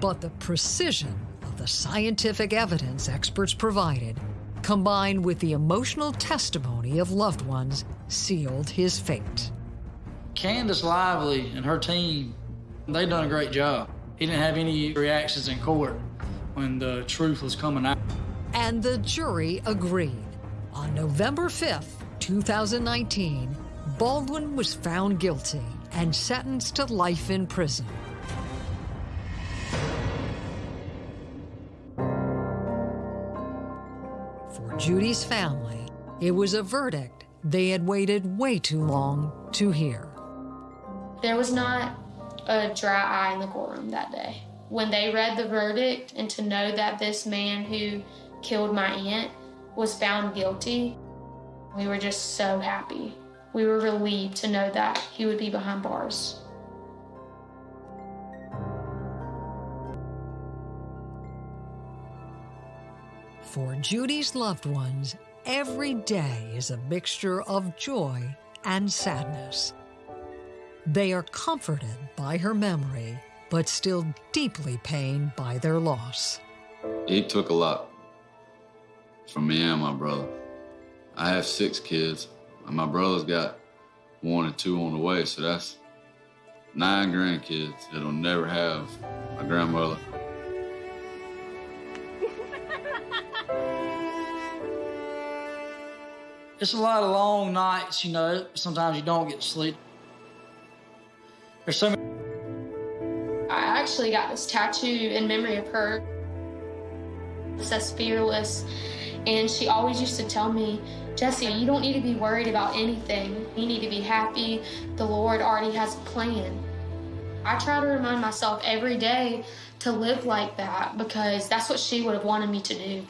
But the precision of the scientific evidence experts provided, combined with the emotional testimony of loved ones, sealed his fate. Candace Lively and her team, they done a great job. He didn't have any reactions in court when the truth was coming out. And the jury agreed. On November 5th, 2019, Baldwin was found guilty and sentenced to life in prison. For Judy's family, it was a verdict they had waited way too long to hear. There was not a dry eye in the courtroom that day. When they read the verdict and to know that this man who killed my aunt was found guilty, we were just so happy. We were relieved to know that he would be behind bars. For Judy's loved ones, every day is a mixture of joy and sadness. They are comforted by her memory, but still deeply pained by their loss. He took a lot from me and my brother. I have six kids, and my brother's got one and two on the way, so that's nine grandkids that'll never have a grandmother. It's a lot of long nights, you know. Sometimes you don't get sleep. There's so many. I actually got this tattoo in memory of her. It says fearless. And she always used to tell me, Jesse, you don't need to be worried about anything. You need to be happy. The Lord already has a plan. I try to remind myself every day to live like that because that's what she would have wanted me to do.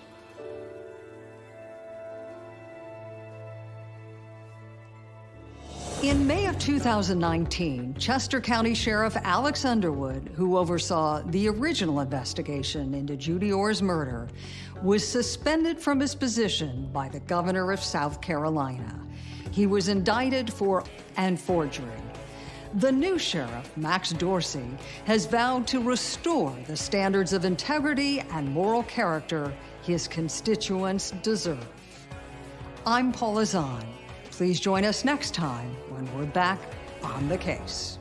In May of 2019, Chester County Sheriff Alex Underwood, who oversaw the original investigation into Judy Orr's murder, was suspended from his position by the governor of South Carolina. He was indicted for and forgery. The new sheriff, Max Dorsey, has vowed to restore the standards of integrity and moral character his constituents deserve. I'm Paula Zahn. Please join us next time when we're back on the case.